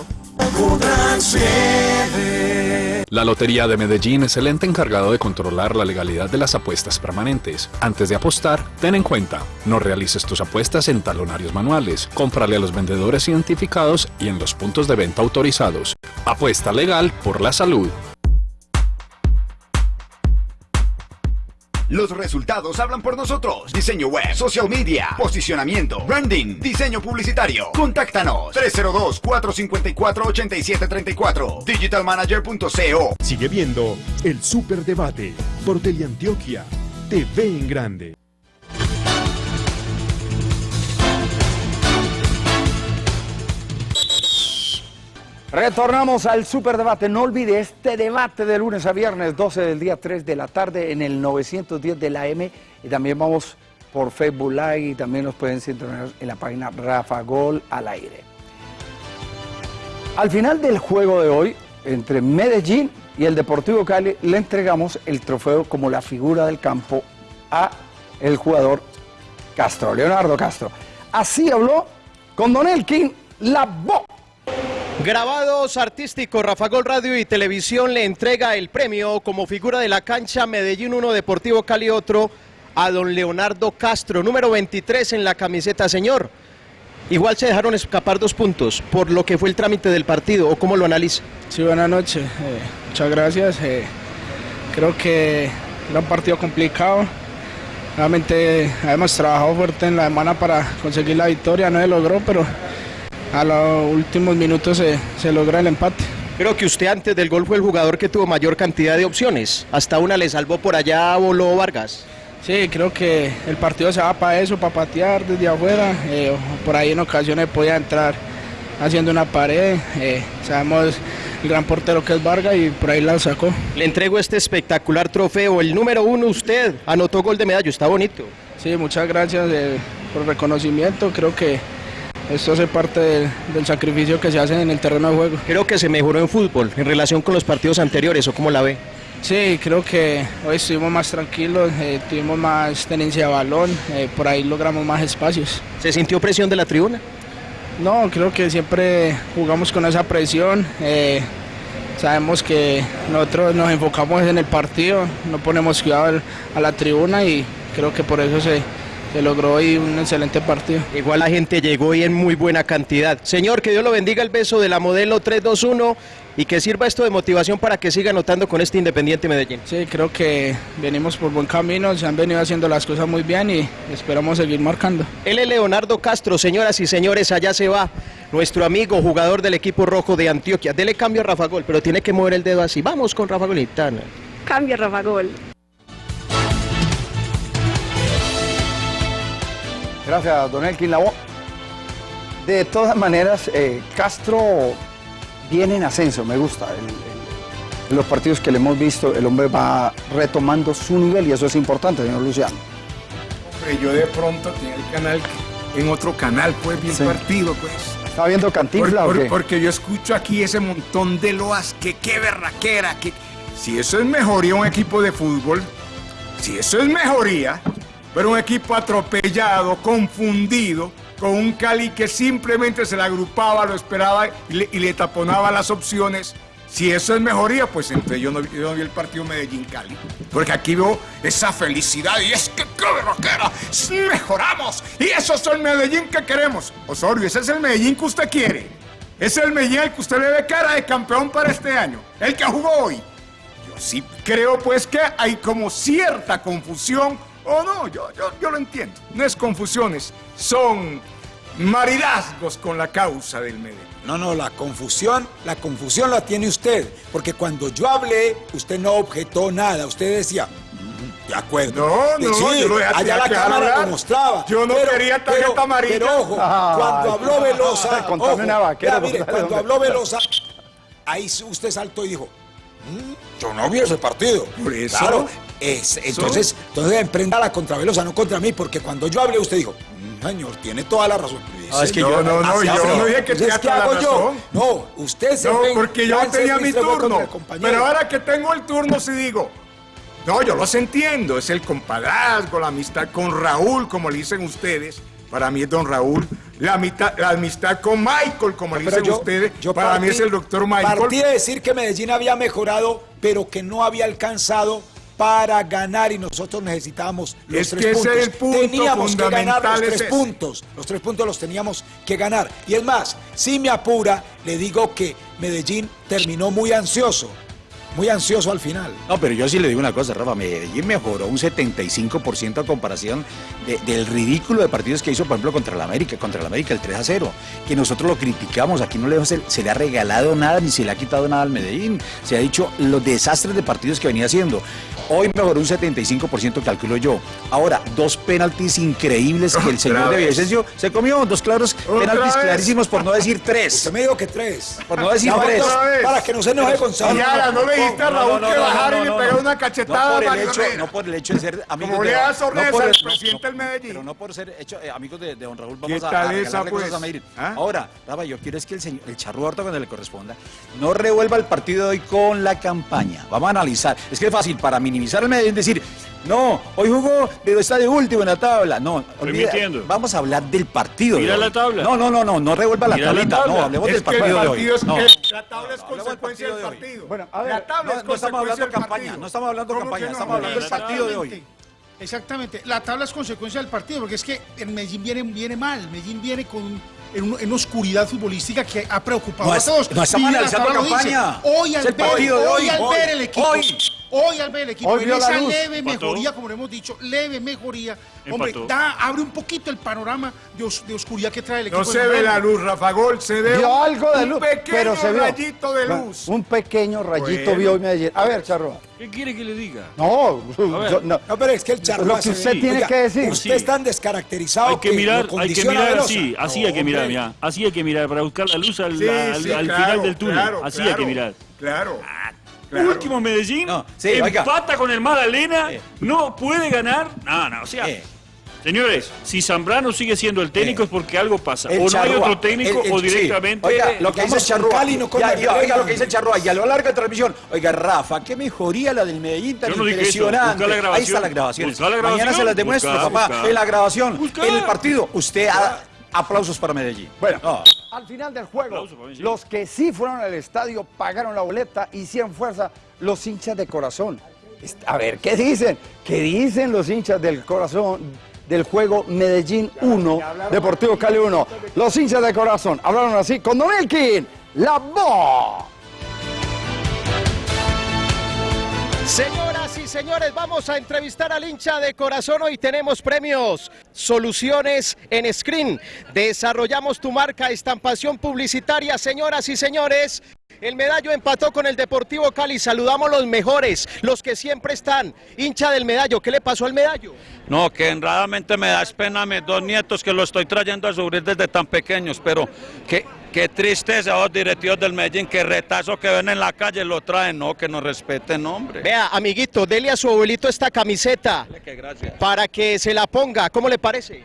La Lotería de Medellín es el ente encargado de controlar la legalidad de las apuestas permanentes. Antes de apostar, ten en cuenta, no realices tus apuestas en talonarios manuales, cómprale a los vendedores identificados y en los puntos de venta autorizados. Apuesta legal por la salud. Los resultados hablan por nosotros. Diseño web, social media, posicionamiento, branding, diseño publicitario. Contáctanos 302-454-8734. Digitalmanager.co. Sigue viendo el Superdebate por Teleantioquia, TV en Grande. Retornamos al superdebate. No olvide este debate de lunes a viernes, 12 del día, 3 de la tarde, en el 910 de la M. Y también vamos por Facebook Live y también nos pueden sintonizar en la página Rafa Gol al aire. Al final del juego de hoy, entre Medellín y el Deportivo Cali, le entregamos el trofeo como la figura del campo a el jugador Castro, Leonardo Castro. Así habló con Don Elkin la voz. Grabados artísticos, Rafa Gol Radio y Televisión le entrega el premio como figura de la cancha Medellín 1 Deportivo Cali otro a don Leonardo Castro, número 23 en la camiseta, señor. Igual se dejaron escapar dos puntos por lo que fue el trámite del partido, ¿o cómo lo analiza? Sí, buenas noches. Eh, muchas gracias. Eh, creo que era un partido complicado. Realmente hemos trabajado fuerte en la semana para conseguir la victoria, no se logró, pero a los últimos minutos se, se logra el empate. Creo que usted antes del gol fue el jugador que tuvo mayor cantidad de opciones. Hasta una le salvó por allá a Bolo Vargas. Sí, creo que el partido se va para eso, para patear desde afuera. Eh, por ahí en ocasiones podía entrar haciendo una pared. Eh, sabemos el gran portero que es Vargas y por ahí la sacó. Le entrego este espectacular trofeo. El número uno, usted anotó gol de medallo, está bonito. Sí, muchas gracias eh, por el reconocimiento. Creo que esto hace parte del, del sacrificio que se hace en el terreno de juego. Creo que se mejoró en fútbol en relación con los partidos anteriores, ¿o cómo la ve? Sí, creo que hoy estuvimos más tranquilos, eh, tuvimos más tenencia de balón, eh, por ahí logramos más espacios. ¿Se sintió presión de la tribuna? No, creo que siempre jugamos con esa presión. eh, sabemos que nosotros nos enfocamos en el partido, no ponemos cuidado a la tribuna y creo que por eso se, se logró hoy un excelente partido. Igual la gente llegó y en muy buena cantidad. Señor, que Dios lo bendiga el beso de la modelo 321 y que sirva esto de motivación para que siga anotando con este Independiente Medellín. Sí, creo que venimos por buen camino, se han venido haciendo las cosas muy bien y esperamos seguir marcando. Él es Leonardo Castro, señoras y señores, allá se va nuestro amigo jugador del equipo rojo de Antioquia. Dele cambio a Rafa Gol, pero tiene que mover el dedo así. Vamos con Rafa Golitana. Cambia Rafa Gol. Gracias, don Elkin Lavoe. De todas maneras, eh, Castro viene en ascenso, me gusta. El- el- en los partidos que le hemos visto, el hombre va retomando su nivel y eso es importante, señor Luciano. Hombre, yo de pronto tenía el canal en otro canal, pues bien Sí. partido, pues. ¿Está viendo Cantinfla Por- o por- qué? Porque yo escucho aquí ese montón de loas, que qué berraquera, que si eso es mejoría un equipo de fútbol, si eso es mejoría, pero un equipo atropellado, confundido, con un Cali que simplemente se le agrupaba, lo esperaba y le, taponaba las opciones. Si eso es mejoría, pues entonces yo no, vi- el partido Medellín-Cali. Porque aquí veo esa felicidad y es que qué sí, mejoramos. Y eso es el Medellín que queremos. Osorio, ese es el Medellín que usted quiere. Es el Medellín que usted le ve cara de campeón para este año. El que jugó hoy. Yo sí creo pues que hay como cierta confusión, o no, yo, yo, yo lo entiendo. No es confusiones, son maridazgos con la causa del Medellín. No, no, la confusión, la confusión la tiene usted, porque cuando yo hablé, usted no objetó nada, usted decía, "Mm, de acuerdo. No, no, sí, yo lo dejé allá la que cámara lo mostraba. Yo no quería tarjeta pero- amarilla. Pero ojo, cuando habló Velosa, ojo, una vaquera, mire, cuando habló Velosa, ahí usted saltó y dijo, "Mm, yo no vi ese partido. Por eso. Claro, es- entonces, entonces emprenda la contra Velosa, no contra mí, porque cuando yo hablé usted dijo, "Mm, señor, tiene toda la razón. Ah, es que yo- no, no, yo no dije que tenía ¿qué toda la hago yo? razón. No, usted se No, porque yo tenía mi turno. Pero ahora que tengo el turno, sí digo. No, yo los entiendo. Es el compadrazgo, la amistad con Raúl, como le dicen ustedes. Para mí es don Raúl. La, amistad, la amistad con Michael, como le dicen yo- ustedes. yo para mí partí- es el doctor Michael. Partí de decir que Medellín había mejorado, pero que no había alcanzado para ganar y nosotros necesitábamos los Es tres que ese puntos. es el punto teníamos que ganar los es tres ese. puntos. Los tres puntos los teníamos que ganar. Y es más, si me apura, le digo que Medellín terminó muy ansioso. Muy ansioso al final. No, pero yo sí le digo una cosa, Rafa, Medellín mejoró un 75% a comparación de- del ridículo de partidos que hizo, por ejemplo, contra la América, contra la América, el 3 a 0, que nosotros lo criticamos, aquí no le, se, se le ha regalado nada ni se le ha quitado nada al Medellín, se ha dicho los desastres de partidos que venía haciendo. Hoy mejoró un 75%, calculo yo. Ahora, dos penaltis increíbles que el señor de. Villavicencio se comió, dos claros penaltis vez. clarísimos, por no decir tres. Usted me dijo que tres. Por no decir tres. Para que no se enoje Gonzalo. Y ahora, ¿no le dijiste a Raúl que bajara y le pegara una cachetada no por el hecho, Herrera? no por el hecho de ser amigos Como de le al presidente del Medellín. Pero no por ser hecho, eh, amigos de, don Raúl, ¿Qué vamos a, esa, regalarle cosas pues? a Medellín. ¿Ah? Ahora, Rafa, yo quiero es que el, señor, el charro Horta, cuando le corresponda, no revuelva el partido de hoy con la campaña. Vamos a analizar. Es que es fácil para minimizar el Medellín decir, No, hoy jugó, pero está de último en la tabla. No, olvida, vamos a hablar del partido. Mira de hoy. la tabla. No, no, no, no, no revuelva la Mira la tablita. tabla. No, hablemos Es del el partido de hoy. partido es, No. la tabla es consecuencia del partido. Bueno, a ver, la tabla no, es no estamos hablando del campaña, partido. no estamos hablando ¿Cómo campaña, no? estamos hablando del partido de hoy. Exactamente. La tabla es consecuencia del partido, porque es que en Medellín viene, viene mal. Medellín viene con en, un- en una oscuridad futbolística que ha preocupado No a todos. no estamos analizando lo dice. campaña. Hoy al el ver, partido de hoy hoy, al hoy, ver el equipo, hoy. Hoy al ver el equipo, Hoy en vio la esa luz. leve Empató. mejoría, como le hemos dicho, leve mejoría, hombre, Empató. da, abre un poquito el panorama de, os- de oscuridad que trae el equipo. No se ve la luz, Rafa Gol, se ve Vio un, algo de un luz, pequeño pero se vio. rayito de luz. Un pequeño rayito Bueno. vio hoy Medellín. A ver, Charroa. ¿Qué quiere que le diga? No, ver. yo- no. No, pero es que el charro Lo que usted tiene que decir. Usted Sí. es tan descaracterizado Hay que mirar, lo hay que mirar así, así No, hay que mirar, mira, así hay que mirar para buscar la luz al, Sí, al- sí, al claro, final del túnel, claro, así hay que mirar. Claro. Claro. Último Medellín, No, sí, oiga. empata con el Magdalena, Eh. no puede ganar. No, no, o sea, Eh. señores, si Zambrano sigue siendo el técnico Eh. es porque algo pasa. El o no hay otro técnico el- el- o sí. directamente. Oiga, lo que dice Charrúa. Cali, no oiga lo que dice Charrúa. Y a lo largo de la transmisión. Oiga, Rafa, qué mejoría la del Medellín tan Yo no dije eso. impresionante. Busca la grabación. Ahí está la grabación. Mañana se las demuestro, Busca, papá. busca. En la grabación. Busca. En el partido. Usted ha- aplausos para Medellín. Bueno, No. al final del juego, los que sí fueron al estadio, pagaron la boleta, hicieron fuerza, los hinchas de corazón. A ver, ¿qué dicen? ¿Qué dicen los hinchas del corazón del juego Medellín 1, Deportivo Cali 1? Los hinchas de corazón hablaron así con Don Elkin, la voz. Señoras y señores, vamos a entrevistar al hincha de corazón. Hoy tenemos premios, soluciones en screen. Desarrollamos tu marca, estampación publicitaria. Señoras y señores, el medallo empató con el Deportivo Cali. Saludamos los mejores, los que siempre están. Hincha del medallo, ¿qué le pasó al medallo? No, que honradamente me da pena a mis dos nietos que lo estoy trayendo a sufrir desde tan pequeños, pero qué, qué tristeza los directivos del Medellín, que retazo que ven en la calle lo traen, no, que nos respeten, hombre. Vea, amiguito, dele a su abuelito esta camiseta Que gracias. para que se la ponga. ¿Cómo le parece?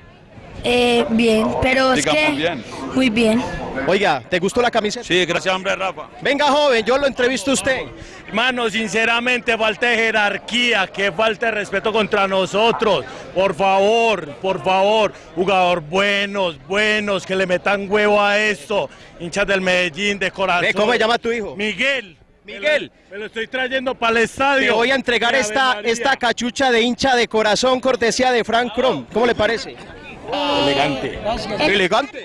Eh, bien, pero es Digamos que... bien. Muy bien. Oiga, ¿te gustó la camiseta? Sí, gracias, hombre, Rafa. Venga, joven, yo lo entrevisto a usted. Hermano, sinceramente falta de jerarquía, que falta de respeto contra nosotros. Por favor, por favor, jugador buenos, buenos, que le metan huevo a esto. Hinchas del Medellín, de corazón. ¿cómo se llama tu hijo? Miguel. Miguel. Me lo, me lo estoy trayendo para el estadio. Te voy a entregar esta, esta cachucha de hincha de corazón, cortesía de Frank Crom. ¿Cómo le parece? Elegante. Elegante.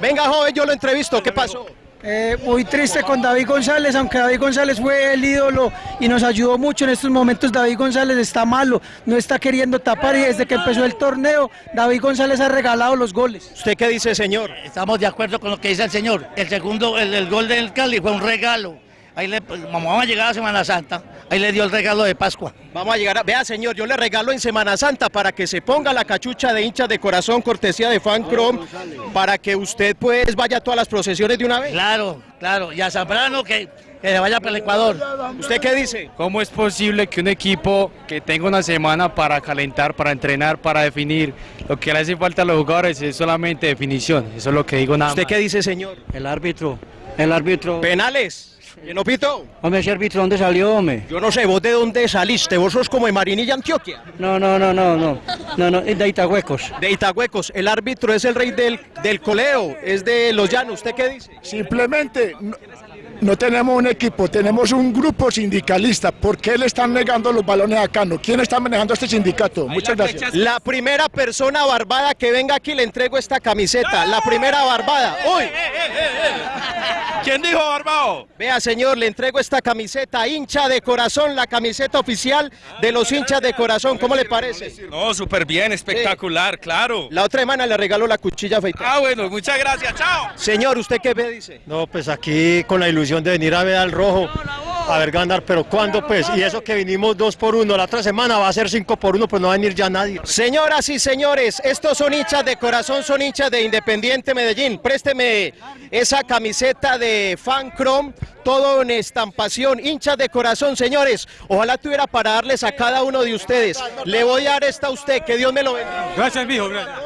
Venga, joven, yo lo entrevisto. ¿Qué pasó? Eh, muy triste con David González, aunque David González fue el ídolo y nos ayudó mucho en estos momentos. David González está malo, no está queriendo tapar y desde que empezó el torneo, David González ha regalado los goles. ¿Usted qué dice, señor? Estamos de acuerdo con lo que dice el señor. El segundo, el, el gol del Cali fue un regalo. Ahí le, pues, vamos a llegar a Semana Santa, ahí le dio el regalo de Pascua. Vamos a llegar a... Vea, señor, yo le regalo en Semana Santa para que se ponga la cachucha de hinchas de corazón, cortesía de Fan Chrome, para que usted pues vaya a todas las procesiones de una vez. Claro, claro. Y a Zambrano que, que se vaya para el Ecuador. ¿Usted qué dice? ¿Cómo es posible que un equipo que tenga una semana para calentar, para entrenar, para definir, lo que le hace falta a los jugadores es solamente definición? Eso es lo que digo nada ¿Usted más. qué dice, señor? El árbitro, el árbitro. Penales. ¿No pito? Hombre, ese árbitro, ¿dónde salió, hombre? Yo no sé, vos de dónde saliste, vos sos como de Marinilla, Antioquia. No, no, no, no, no, no, no, es de Itahuecos. De Itahuecos, el árbitro es el rey del, del coleo, es de Los Llanos, ¿usted qué dice? Simplemente no, no tenemos un equipo, tenemos un grupo sindicalista. ¿Por qué le están negando los balones a Cano? ¿Quién está manejando este sindicato? Muchas gracias. La primera persona barbada que venga aquí le entrego esta camiseta, la primera barbada. ¡Uy! ¿Quién dijo Barbao? Vea, señor, le entrego esta camiseta, hincha de corazón, la camiseta oficial de los hinchas de corazón. ¿Cómo le parece? No, súper bien, espectacular, claro. La otra semana le regaló la cuchilla afeitada. Ah, bueno, muchas gracias, chao. Señor, ¿usted qué me dice? No, pues aquí con la ilusión de venir a ver al rojo, a ver ganar, pero ¿cuándo pues? Y eso que vinimos dos por uno, la otra semana va a ser cinco por uno, pues no va a venir ya nadie. Señoras y señores, estos son hinchas de corazón, son hinchas de Independiente Medellín. Présteme esa camiseta de Fan Chrome, todo en estampación, hinchas de corazón, señores. Ojalá tuviera para darles a cada uno de ustedes. Le voy a dar esta a usted, que Dios me lo bendiga. Gracias, mijo, gracias.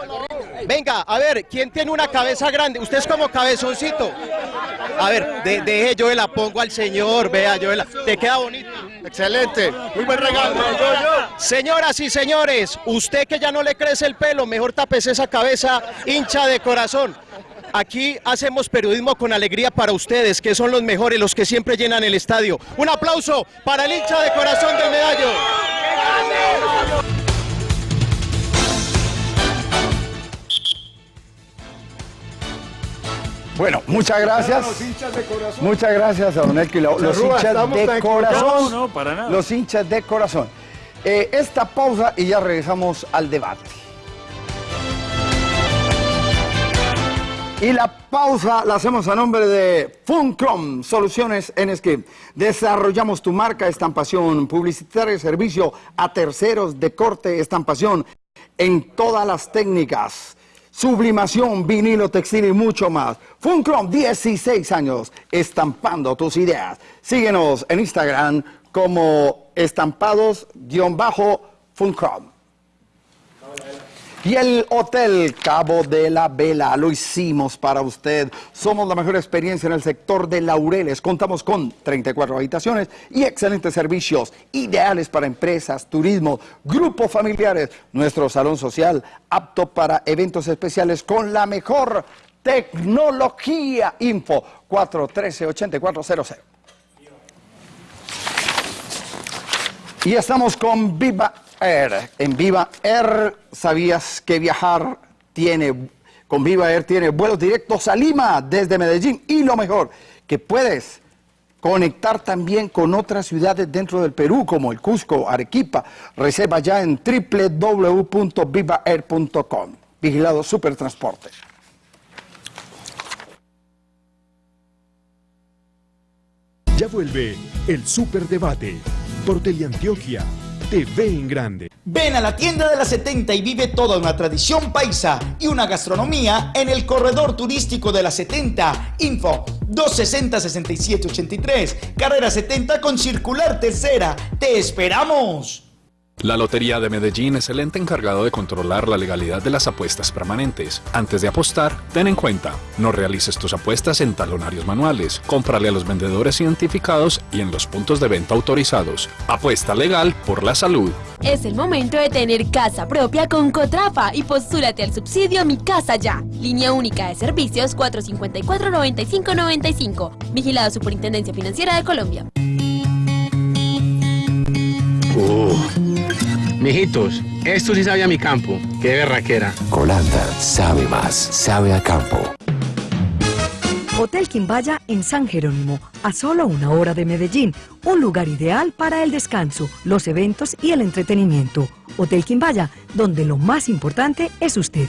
Venga, a ver, ¿quién tiene una cabeza grande? Usted es como cabezoncito. A ver, de, deje, yo la pongo al señor, vea, yo la... Te queda bonito. Excelente, muy buen regalo. Señoras y señores, usted que ya no le crece el pelo, mejor tapese esa cabeza hincha de corazón. Aquí hacemos periodismo con alegría para ustedes, que son los mejores, los que siempre llenan el estadio. Un aplauso para el hincha de corazón del medallo. Bueno, muchas gracias. Muchas gracias a Don Elkin. Los hinchas de corazón. contentos. No, para nada. Los hinchas de corazón. Eh, esta pausa y ya regresamos al debate. Y la pausa la hacemos a nombre de Funcrom, Soluciones en Script. Desarrollamos tu marca, estampación publicitaria y servicio a terceros de corte, estampación en todas las técnicas. Sublimación, vinilo, textil y mucho más. Funcrom, 16 años, estampando tus ideas. Síguenos en Instagram como estampados-funcrom. Y el Hotel Cabo de la Vela lo hicimos para usted. Somos la mejor experiencia en el sector de Laureles. Contamos con 34 habitaciones y excelentes servicios, ideales para empresas, turismo, grupos familiares. Nuestro salón social apto para eventos especiales con la mejor tecnología. Info 413-8400. Y estamos con Viva Air. En Viva Air, ¿sabías que viajar tiene, con Viva Air tiene vuelos directos a Lima desde Medellín? Y lo mejor, que puedes conectar también con otras ciudades dentro del Perú, como el Cusco, Arequipa. Reserva ya en www.vivaair.com. Vigilado Supertransporte. Ya vuelve el Superdebate por Teleantioquia TV en Grande. Ven a la tienda de la 70 y vive toda una tradición paisa y una gastronomía en el corredor turístico de la 70. Info 260-6783, carrera 70 con circular tercera. ¡Te esperamos! La Lotería de Medellín es el ente encargado de controlar la legalidad de las apuestas permanentes. Antes de apostar, ten en cuenta, no realices tus apuestas en talonarios manuales, cómprale a los vendedores identificados y en los puntos de venta autorizados. Apuesta legal por la salud. Es el momento de tener casa propia con Cotrafa y postúlate al subsidio Mi Casa Ya. Línea única de servicios 454-9595. Vigilado Superintendencia Financiera de Colombia. Mijitos, esto sí sabe a mi campo. Qué berraquera. Colanda sabe más, sabe a campo. Hotel Quimbaya en San Jerónimo, a solo una hora de Medellín, un lugar ideal para el descanso, los eventos y el entretenimiento. Hotel Quimbaya, donde lo más importante es usted.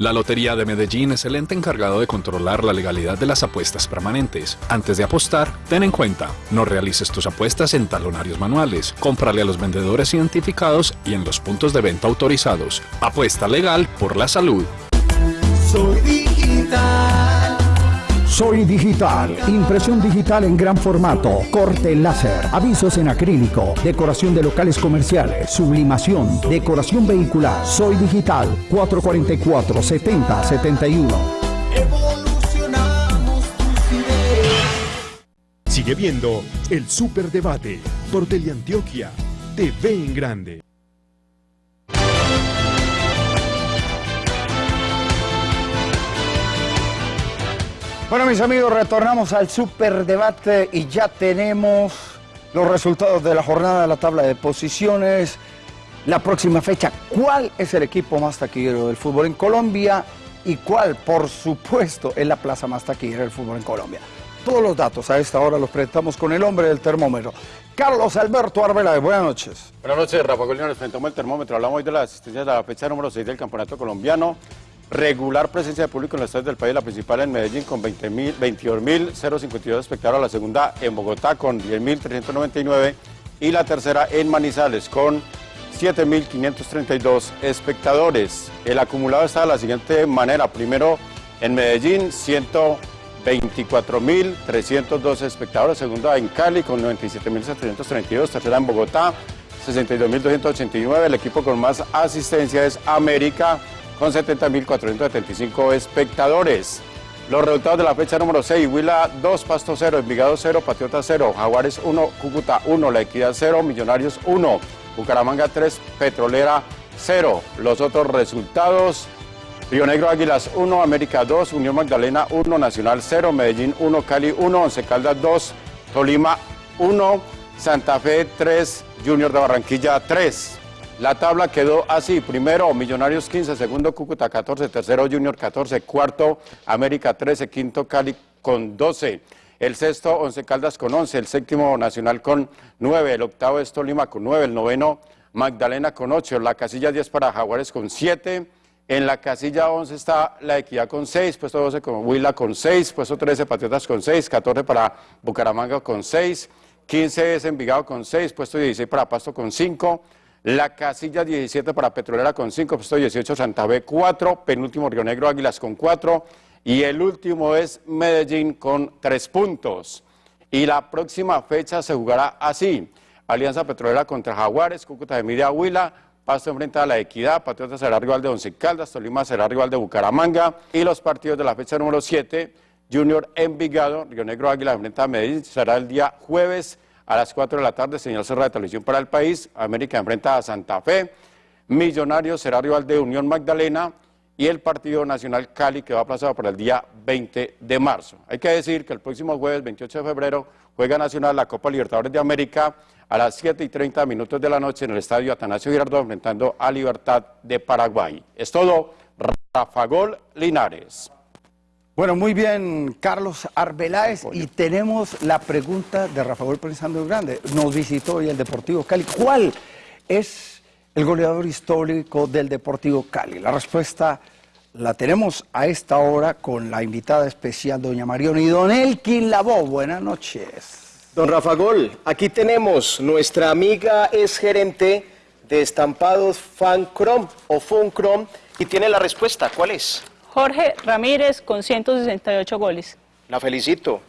La Lotería de Medellín es el ente encargado de controlar la legalidad de las apuestas permanentes. Antes de apostar, ten en cuenta, no realices tus apuestas en talonarios manuales, cómprale a los vendedores identificados y en los puntos de venta autorizados. Apuesta legal por la salud. Soy Digital, impresión digital en gran formato, corte láser, avisos en acrílico, decoración de locales comerciales, sublimación, decoración vehicular. Soy Digital, 444-7071. Evolucionamos tus ideas. Sigue viendo el Superdebate por Teleantioquia TV en Grande. Bueno, mis amigos, retornamos al superdebate y ya tenemos los resultados de la jornada de la tabla de posiciones. La próxima fecha, ¿cuál es el equipo más taquillero del fútbol en Colombia? Y cuál, por supuesto, es la plaza más taquillera del fútbol en Colombia. Todos los datos a esta hora los presentamos con el hombre del termómetro. Carlos Alberto Arbeláez, buenas noches. Buenas noches, Rafa Golino, nos presentamos el termómetro. Hablamos hoy de las asistencias de la fecha número 6 del Campeonato Colombiano. Regular presencia de público en los estadios del país, la principal en Medellín con 22.052 espectadores, la segunda en Bogotá con 10.399 y la tercera en Manizales con 7.532 espectadores. El acumulado está de la siguiente manera, primero en Medellín 124.312 espectadores, segunda en Cali con 97.732, tercera en Bogotá 62.289, el equipo con más asistencia es América con 70.475 espectadores. Los resultados de la fecha número 6, Huila 2, Pasto 0, Envigado 0, Patriota 0, Jaguares 1, Cúcuta 1, La Equidad 0, Millonarios 1, Bucaramanga 3, Petrolera 0. Los otros resultados, Río Negro Águilas 1, América 2, Unión Magdalena 1, Nacional 0, Medellín 1, Cali 1, Once Caldas 2, Tolima 1, Santa Fe 3, Junior de Barranquilla 3. La tabla quedó así, primero Millonarios 15, segundo Cúcuta 14, tercero Junior 14, cuarto América 13, quinto Cali con 12, el sexto Once Caldas con 11, el séptimo Nacional con 9, el octavo es Tolima con 9, el noveno Magdalena con 8, la casilla 10 para Jaguares con 7, en la casilla 11 está La Equidad con 6, puesto 12 con Huila con 6, puesto 13 Patriotas con 6, 14 para Bucaramanga con 6, 15 es Envigado con 6, puesto 16 para Pasto con 5, la casilla 17 para Petrolera con 5, puesto 18 Santa Fe 4, penúltimo Río Negro Águilas con 4 y el último es Medellín con 3 puntos. Y la próxima fecha se jugará así. Alianza Petrolera contra Jaguares, Cúcuta de Miria Huila, Pasto enfrenta a la Equidad, Patriotas será rival de Once Caldas, Tolima será rival de Bucaramanga y los partidos de la fecha número 7, Junior Envigado, Río Negro Águila enfrenta a Medellín, será el día jueves a las 4 de la tarde, señal cerrada de televisión para el país. América enfrenta a Santa Fe. Millonarios será rival de Unión Magdalena y el Partido Nacional Cali que va aplazado para el día 20 de marzo. Hay que decir que el próximo jueves 28 de febrero juega Nacional la Copa Libertadores de América a las 7 y 30 minutos de la noche en el estadio Atanasio Girardot enfrentando a Libertad de Paraguay. Es todo, Rafa Gol Linares. Bueno, muy bien, Carlos Arbeláez, y tenemos la pregunta de Rafael Pensando Grande. Nos visitó hoy el Deportivo Cali. ¿Cuál es el goleador histórico del Deportivo Cali? La respuesta la tenemos a esta hora con la invitada especial, doña Marión y don Elkin Labó. Buenas noches. Don Rafa Gol, aquí tenemos, nuestra amiga es gerente de estampados Fancrom o Funcrom y tiene la respuesta, ¿cuál es? Jorge Ramírez con 168 goles. La felicito.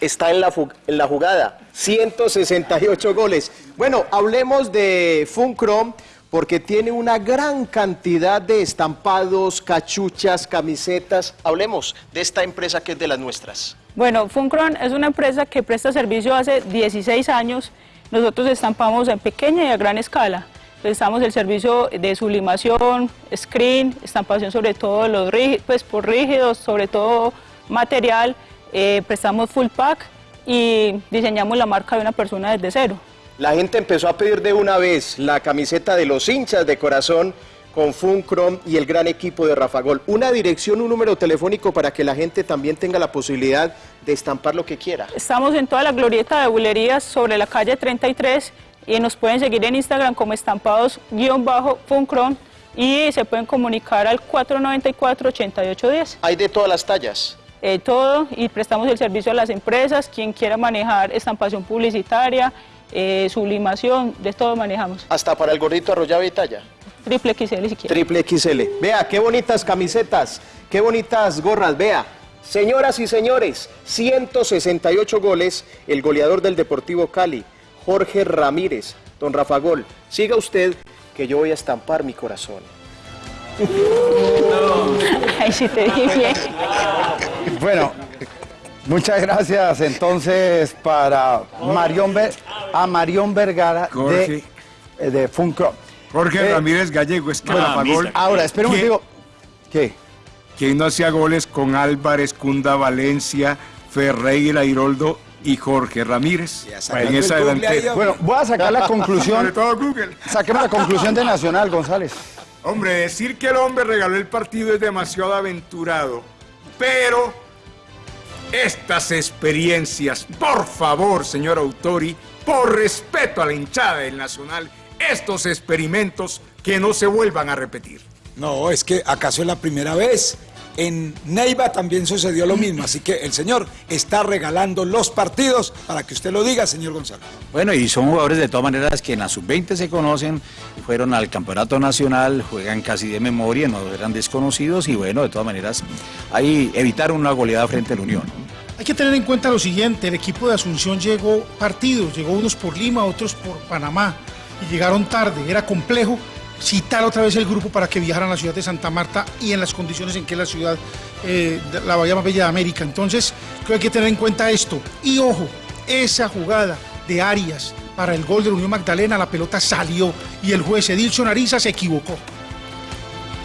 Está en la, en la jugada. 168 goles. Bueno, hablemos de Funcrom porque tiene una gran cantidad de estampados, cachuchas, camisetas. Hablemos de esta empresa que es de las nuestras. Bueno, Funcron es una empresa que presta servicio hace 16 años. Nosotros estampamos en pequeña y a gran escala. Prestamos el servicio de sublimación, screen, estampación sobre todo los pues por rígidos, sobre todo material, eh, prestamos full pack y diseñamos la marca de una persona desde cero. La gente empezó a pedir de una vez la camiseta de los hinchas de corazón con Funcrom y el gran equipo de Rafagol. Una dirección, un número telefónico para que la gente también tenga la posibilidad de estampar lo que quiera. Estamos en toda la glorieta de bulerías sobre la calle 33 y nos pueden seguir en Instagram como estampados-funcron y se pueden comunicar al 494-8810. ¿Hay de todas las tallas? Eh, todo y prestamos el servicio a las empresas, quien quiera manejar estampación publicitaria, eh, sublimación, de todo manejamos. ¿Hasta para el gordito arrollado y talla? Triple XL si quiere. Triple XL. Vea, qué bonitas camisetas, qué bonitas gorras, vea. Señoras y señores, 168 goles, el goleador del Deportivo Cali. Jorge Ramírez. Don Rafa Gol, siga usted que yo voy a estampar mi corazón. Ay, sí te dije bien. Bueno, muchas gracias entonces para Marión a Marión Vergara de, de Funko. Jorge Eh, Ramírez Gallego, es que bueno, Rafa Gol- ahora, espera un ¿Quién- digo, ¿qué? ¿Quién no hacía goles con Álvarez, Cunda Valencia, Ferreira, Iroldo y Jorge Ramírez? en esa delantera. Bueno, voy a sacar la conclusión. Sobre todo Google. Saquemos la conclusión de Nacional, González. Hombre, decir que el hombre regaló el partido es demasiado aventurado, pero estas experiencias, por favor, señor Autori, por respeto a la hinchada del Nacional, estos experimentos que no se vuelvan a repetir. No, es que acaso es la primera vez. En Neiva también sucedió lo mismo, así que el señor está regalando los partidos para que usted lo diga, señor Gonzalo. Bueno, y son jugadores de todas maneras que en la sub-20 se conocen, fueron al campeonato nacional, juegan casi de memoria, no eran desconocidos y bueno, de todas maneras, ahí evitaron una goleada frente a la Unión. Hay que tener en cuenta lo siguiente, el equipo de Asunción llegó partidos, llegó unos por Lima, otros por Panamá, y llegaron tarde, era complejo citar otra vez el grupo para que viajaran a la ciudad de Santa Marta y en las condiciones en que la ciudad, eh, la bahía más bella de América. Entonces, creo que hay que tener en cuenta esto. Y ojo, esa jugada de Arias para el gol de la Unión Magdalena, la pelota salió y el juez Edilson Ariza se equivocó.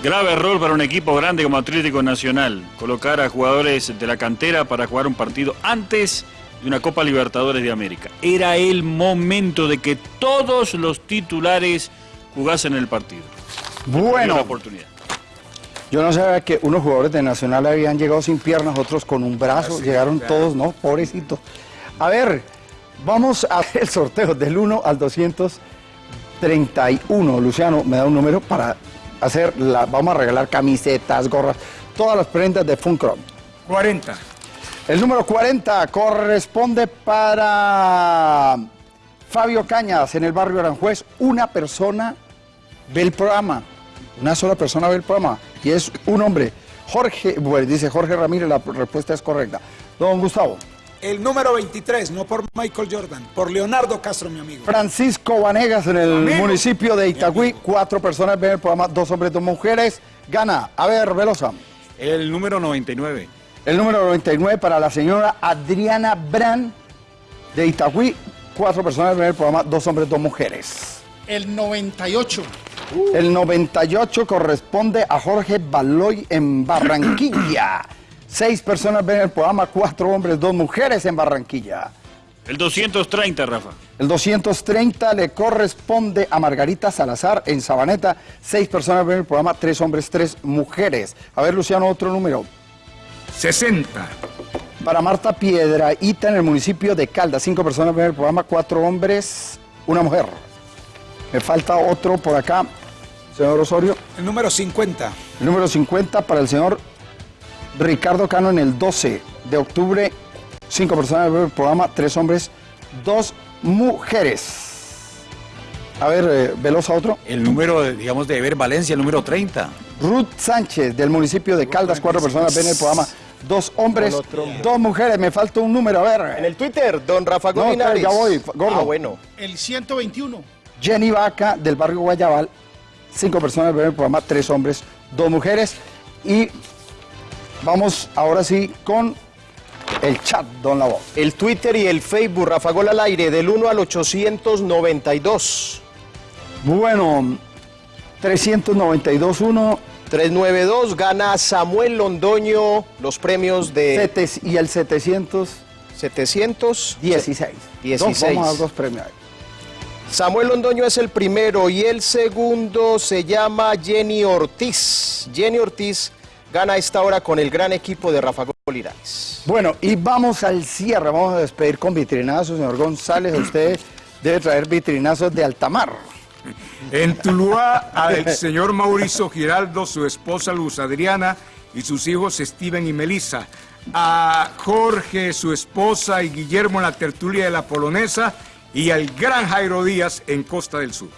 Grave error para un equipo grande como Atlético Nacional, colocar a jugadores de la cantera para jugar un partido antes de una Copa Libertadores de América. Era el momento de que todos los titulares jugasen el partido. Bueno. La oportunidad. Yo no sabía que unos jugadores de Nacional habían llegado sin piernas, otros con un brazo, llegaron todos, ¿no? Pobrecitos. A ver, vamos a hacer el sorteo del 1 al 231. Luciano, me da un número para hacer la, vamos a regalar camisetas, gorras, todas las prendas de Funcrom. 40. El número 40 corresponde para Fabio Cañas en el barrio Aranjuez. Una persona ve el programa, una sola persona ve el programa y es un hombre. Jorge, bueno, dice Jorge Ramírez, la respuesta es correcta. Don Gustavo. El número 23, no por Michael Jordan, por Leonardo Castro, mi amigo. Francisco Vanegas en el municipio de Itagüí. Cuatro personas ven el programa, dos hombres, dos mujeres. Gana. A ver, Velosa. El número 99. El número 99 para la señora Adriana Bran de Itagüí. Cuatro personas ven el programa, dos hombres, dos mujeres. El 98. El 98 corresponde a Jorge Baloy en Barranquilla. Seis personas ven el programa, cuatro hombres, dos mujeres en Barranquilla. El 230, Rafa. El 230 le corresponde a Margarita Salazar en Sabaneta. Seis personas ven el programa, tres hombres, tres mujeres. A ver, Luciano, otro número. 60. Para Marta Piedraíta en el municipio de Caldas. Cinco personas ven el programa, cuatro hombres, una mujer. Me falta otro por acá, señor Osorio. El número 50. El número 50 para el señor Ricardo Cano en el 12 de octubre. Cinco personas ven el programa, tres hombres, dos mujeres. A ver, eh, Velosa, otro. El número, digamos, de Ever Valencia, el número 30. Ruth Sánchez del municipio de Caldas, cuatro personas ven el programa, dos hombres, dos mujeres. Me falta un número, a ver. En el Twitter, don Rafa No, Linares. ya voy, gordo. Ah, bueno. El 121. Jenny Vaca del barrio Guayabal, cinco personas ven el programa, tres hombres, dos mujeres. Y vamos ahora sí con el chat, don La Voz. El Twitter y el Facebook, Rafa Gol al aire, del 1 al 892. Bueno, 392-1. 392 gana Samuel Londoño los premios de y el 700. 700 16. 16. Dos, vamos a dar dos premios. Samuel Londoño es el primero y el segundo se llama Jenny Ortiz. Jenny Ortiz gana a esta hora con el gran equipo de Rafa Linares. Bueno, y vamos al cierre. Vamos a despedir con vitrinazos, señor González. Usted debe traer vitrinazos de altamar. En Tuluá, al señor Mauricio Giraldo, su esposa Luz Adriana y sus hijos Steven y Melissa. A Jorge, su esposa y Guillermo en la tertulia de la Polonesa. Y al gran Jairo Díaz en Costa del Sur.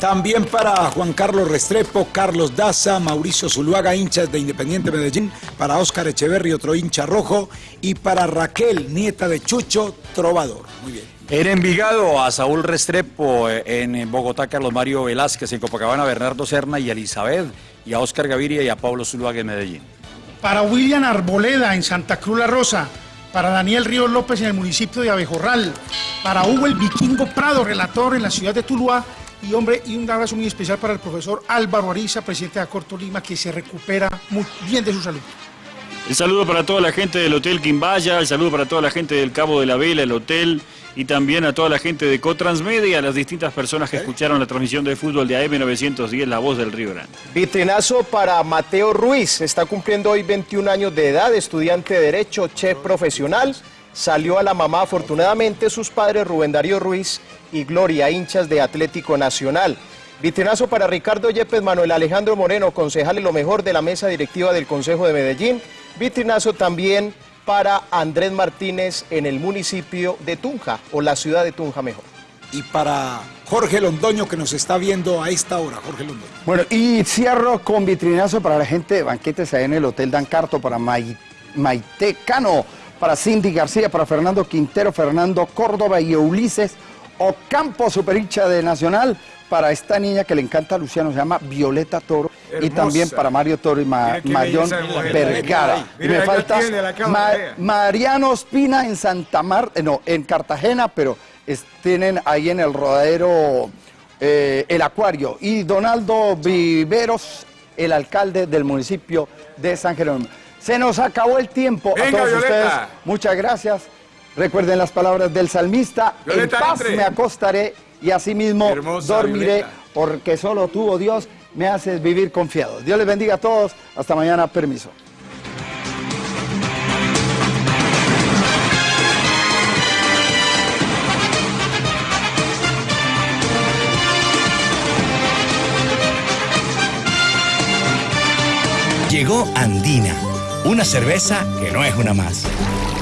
También para Juan Carlos Restrepo, Carlos Daza, Mauricio Zuluaga, hinchas de Independiente Medellín, para Óscar Echeverri, otro hincha rojo, y para Raquel, nieta de Chucho, trovador. Muy bien. En Envigado, a Saúl Restrepo, eh, en Bogotá, Carlos Mario Velázquez, en Copacabana, Bernardo Serna y Elizabeth, y a Óscar Gaviria y a Pablo Zuluaga en Medellín. Para William Arboleda en Santa Cruz La Rosa. Para Daniel Ríos López en el municipio de Abejorral. Para Hugo el Vikingo Prado, relator en la ciudad de Tuluá. Y hombre, y un abrazo muy especial para el profesor Álvaro Ariza, presidente de Acorto Lima, que se recupera muy bien de su salud. El saludo para toda la gente del Hotel Quimbaya, el saludo para toda la gente del Cabo de la Vela, el hotel, y también a toda la gente de Cotransmedia, a las distintas personas que escucharon la transmisión de fútbol de AM910, La Voz del Río Grande. Vitrinazo para Mateo Ruiz, está cumpliendo hoy 21 años de edad, estudiante de Derecho, chef profesional. Salió a la mamá afortunadamente sus padres Rubén Darío Ruiz y Gloria, hinchas de Atlético Nacional. Vitrinazo para Ricardo Yepes, Manuel Alejandro Moreno, concejal lo mejor de la mesa directiva del Consejo de Medellín. Vitrinazo también para Andrés Martínez en el municipio de Tunja, o la ciudad de Tunja mejor. Y para Jorge Londoño que nos está viendo a esta hora, Jorge Londoño. Bueno, y cierro con vitrinazo para la gente de banquetes ahí en el Hotel Dan Carto, para Mai- Maite Cano, para Cindy García, para Fernando Quintero, Fernando Córdoba y Ulises Ocampo, superhincha de Nacional, para esta niña que le encanta a Luciano, se llama Violeta Toro, y también para Mario Toro y Ma- mujer. Vergara. Y me falta Ma-. Mariano Espina en Santa Marta, no, en Cartagena, pero es- tienen ahí en el rodadero eh, el acuario. Y Donaldo Viveros, el alcalde del municipio de San Jerónimo. Se nos acabó el tiempo Venga, a todos Violeta. ustedes. Muchas gracias. Recuerden las palabras del salmista. Violeta, en paz entre. me acostaré y asimismo Hermosa, dormiré Violeta. porque solo tú, oh Dios, me haces vivir confiado. Dios les bendiga a todos. Hasta mañana. Permiso. Llegó Andina, una cerveza que no es una más.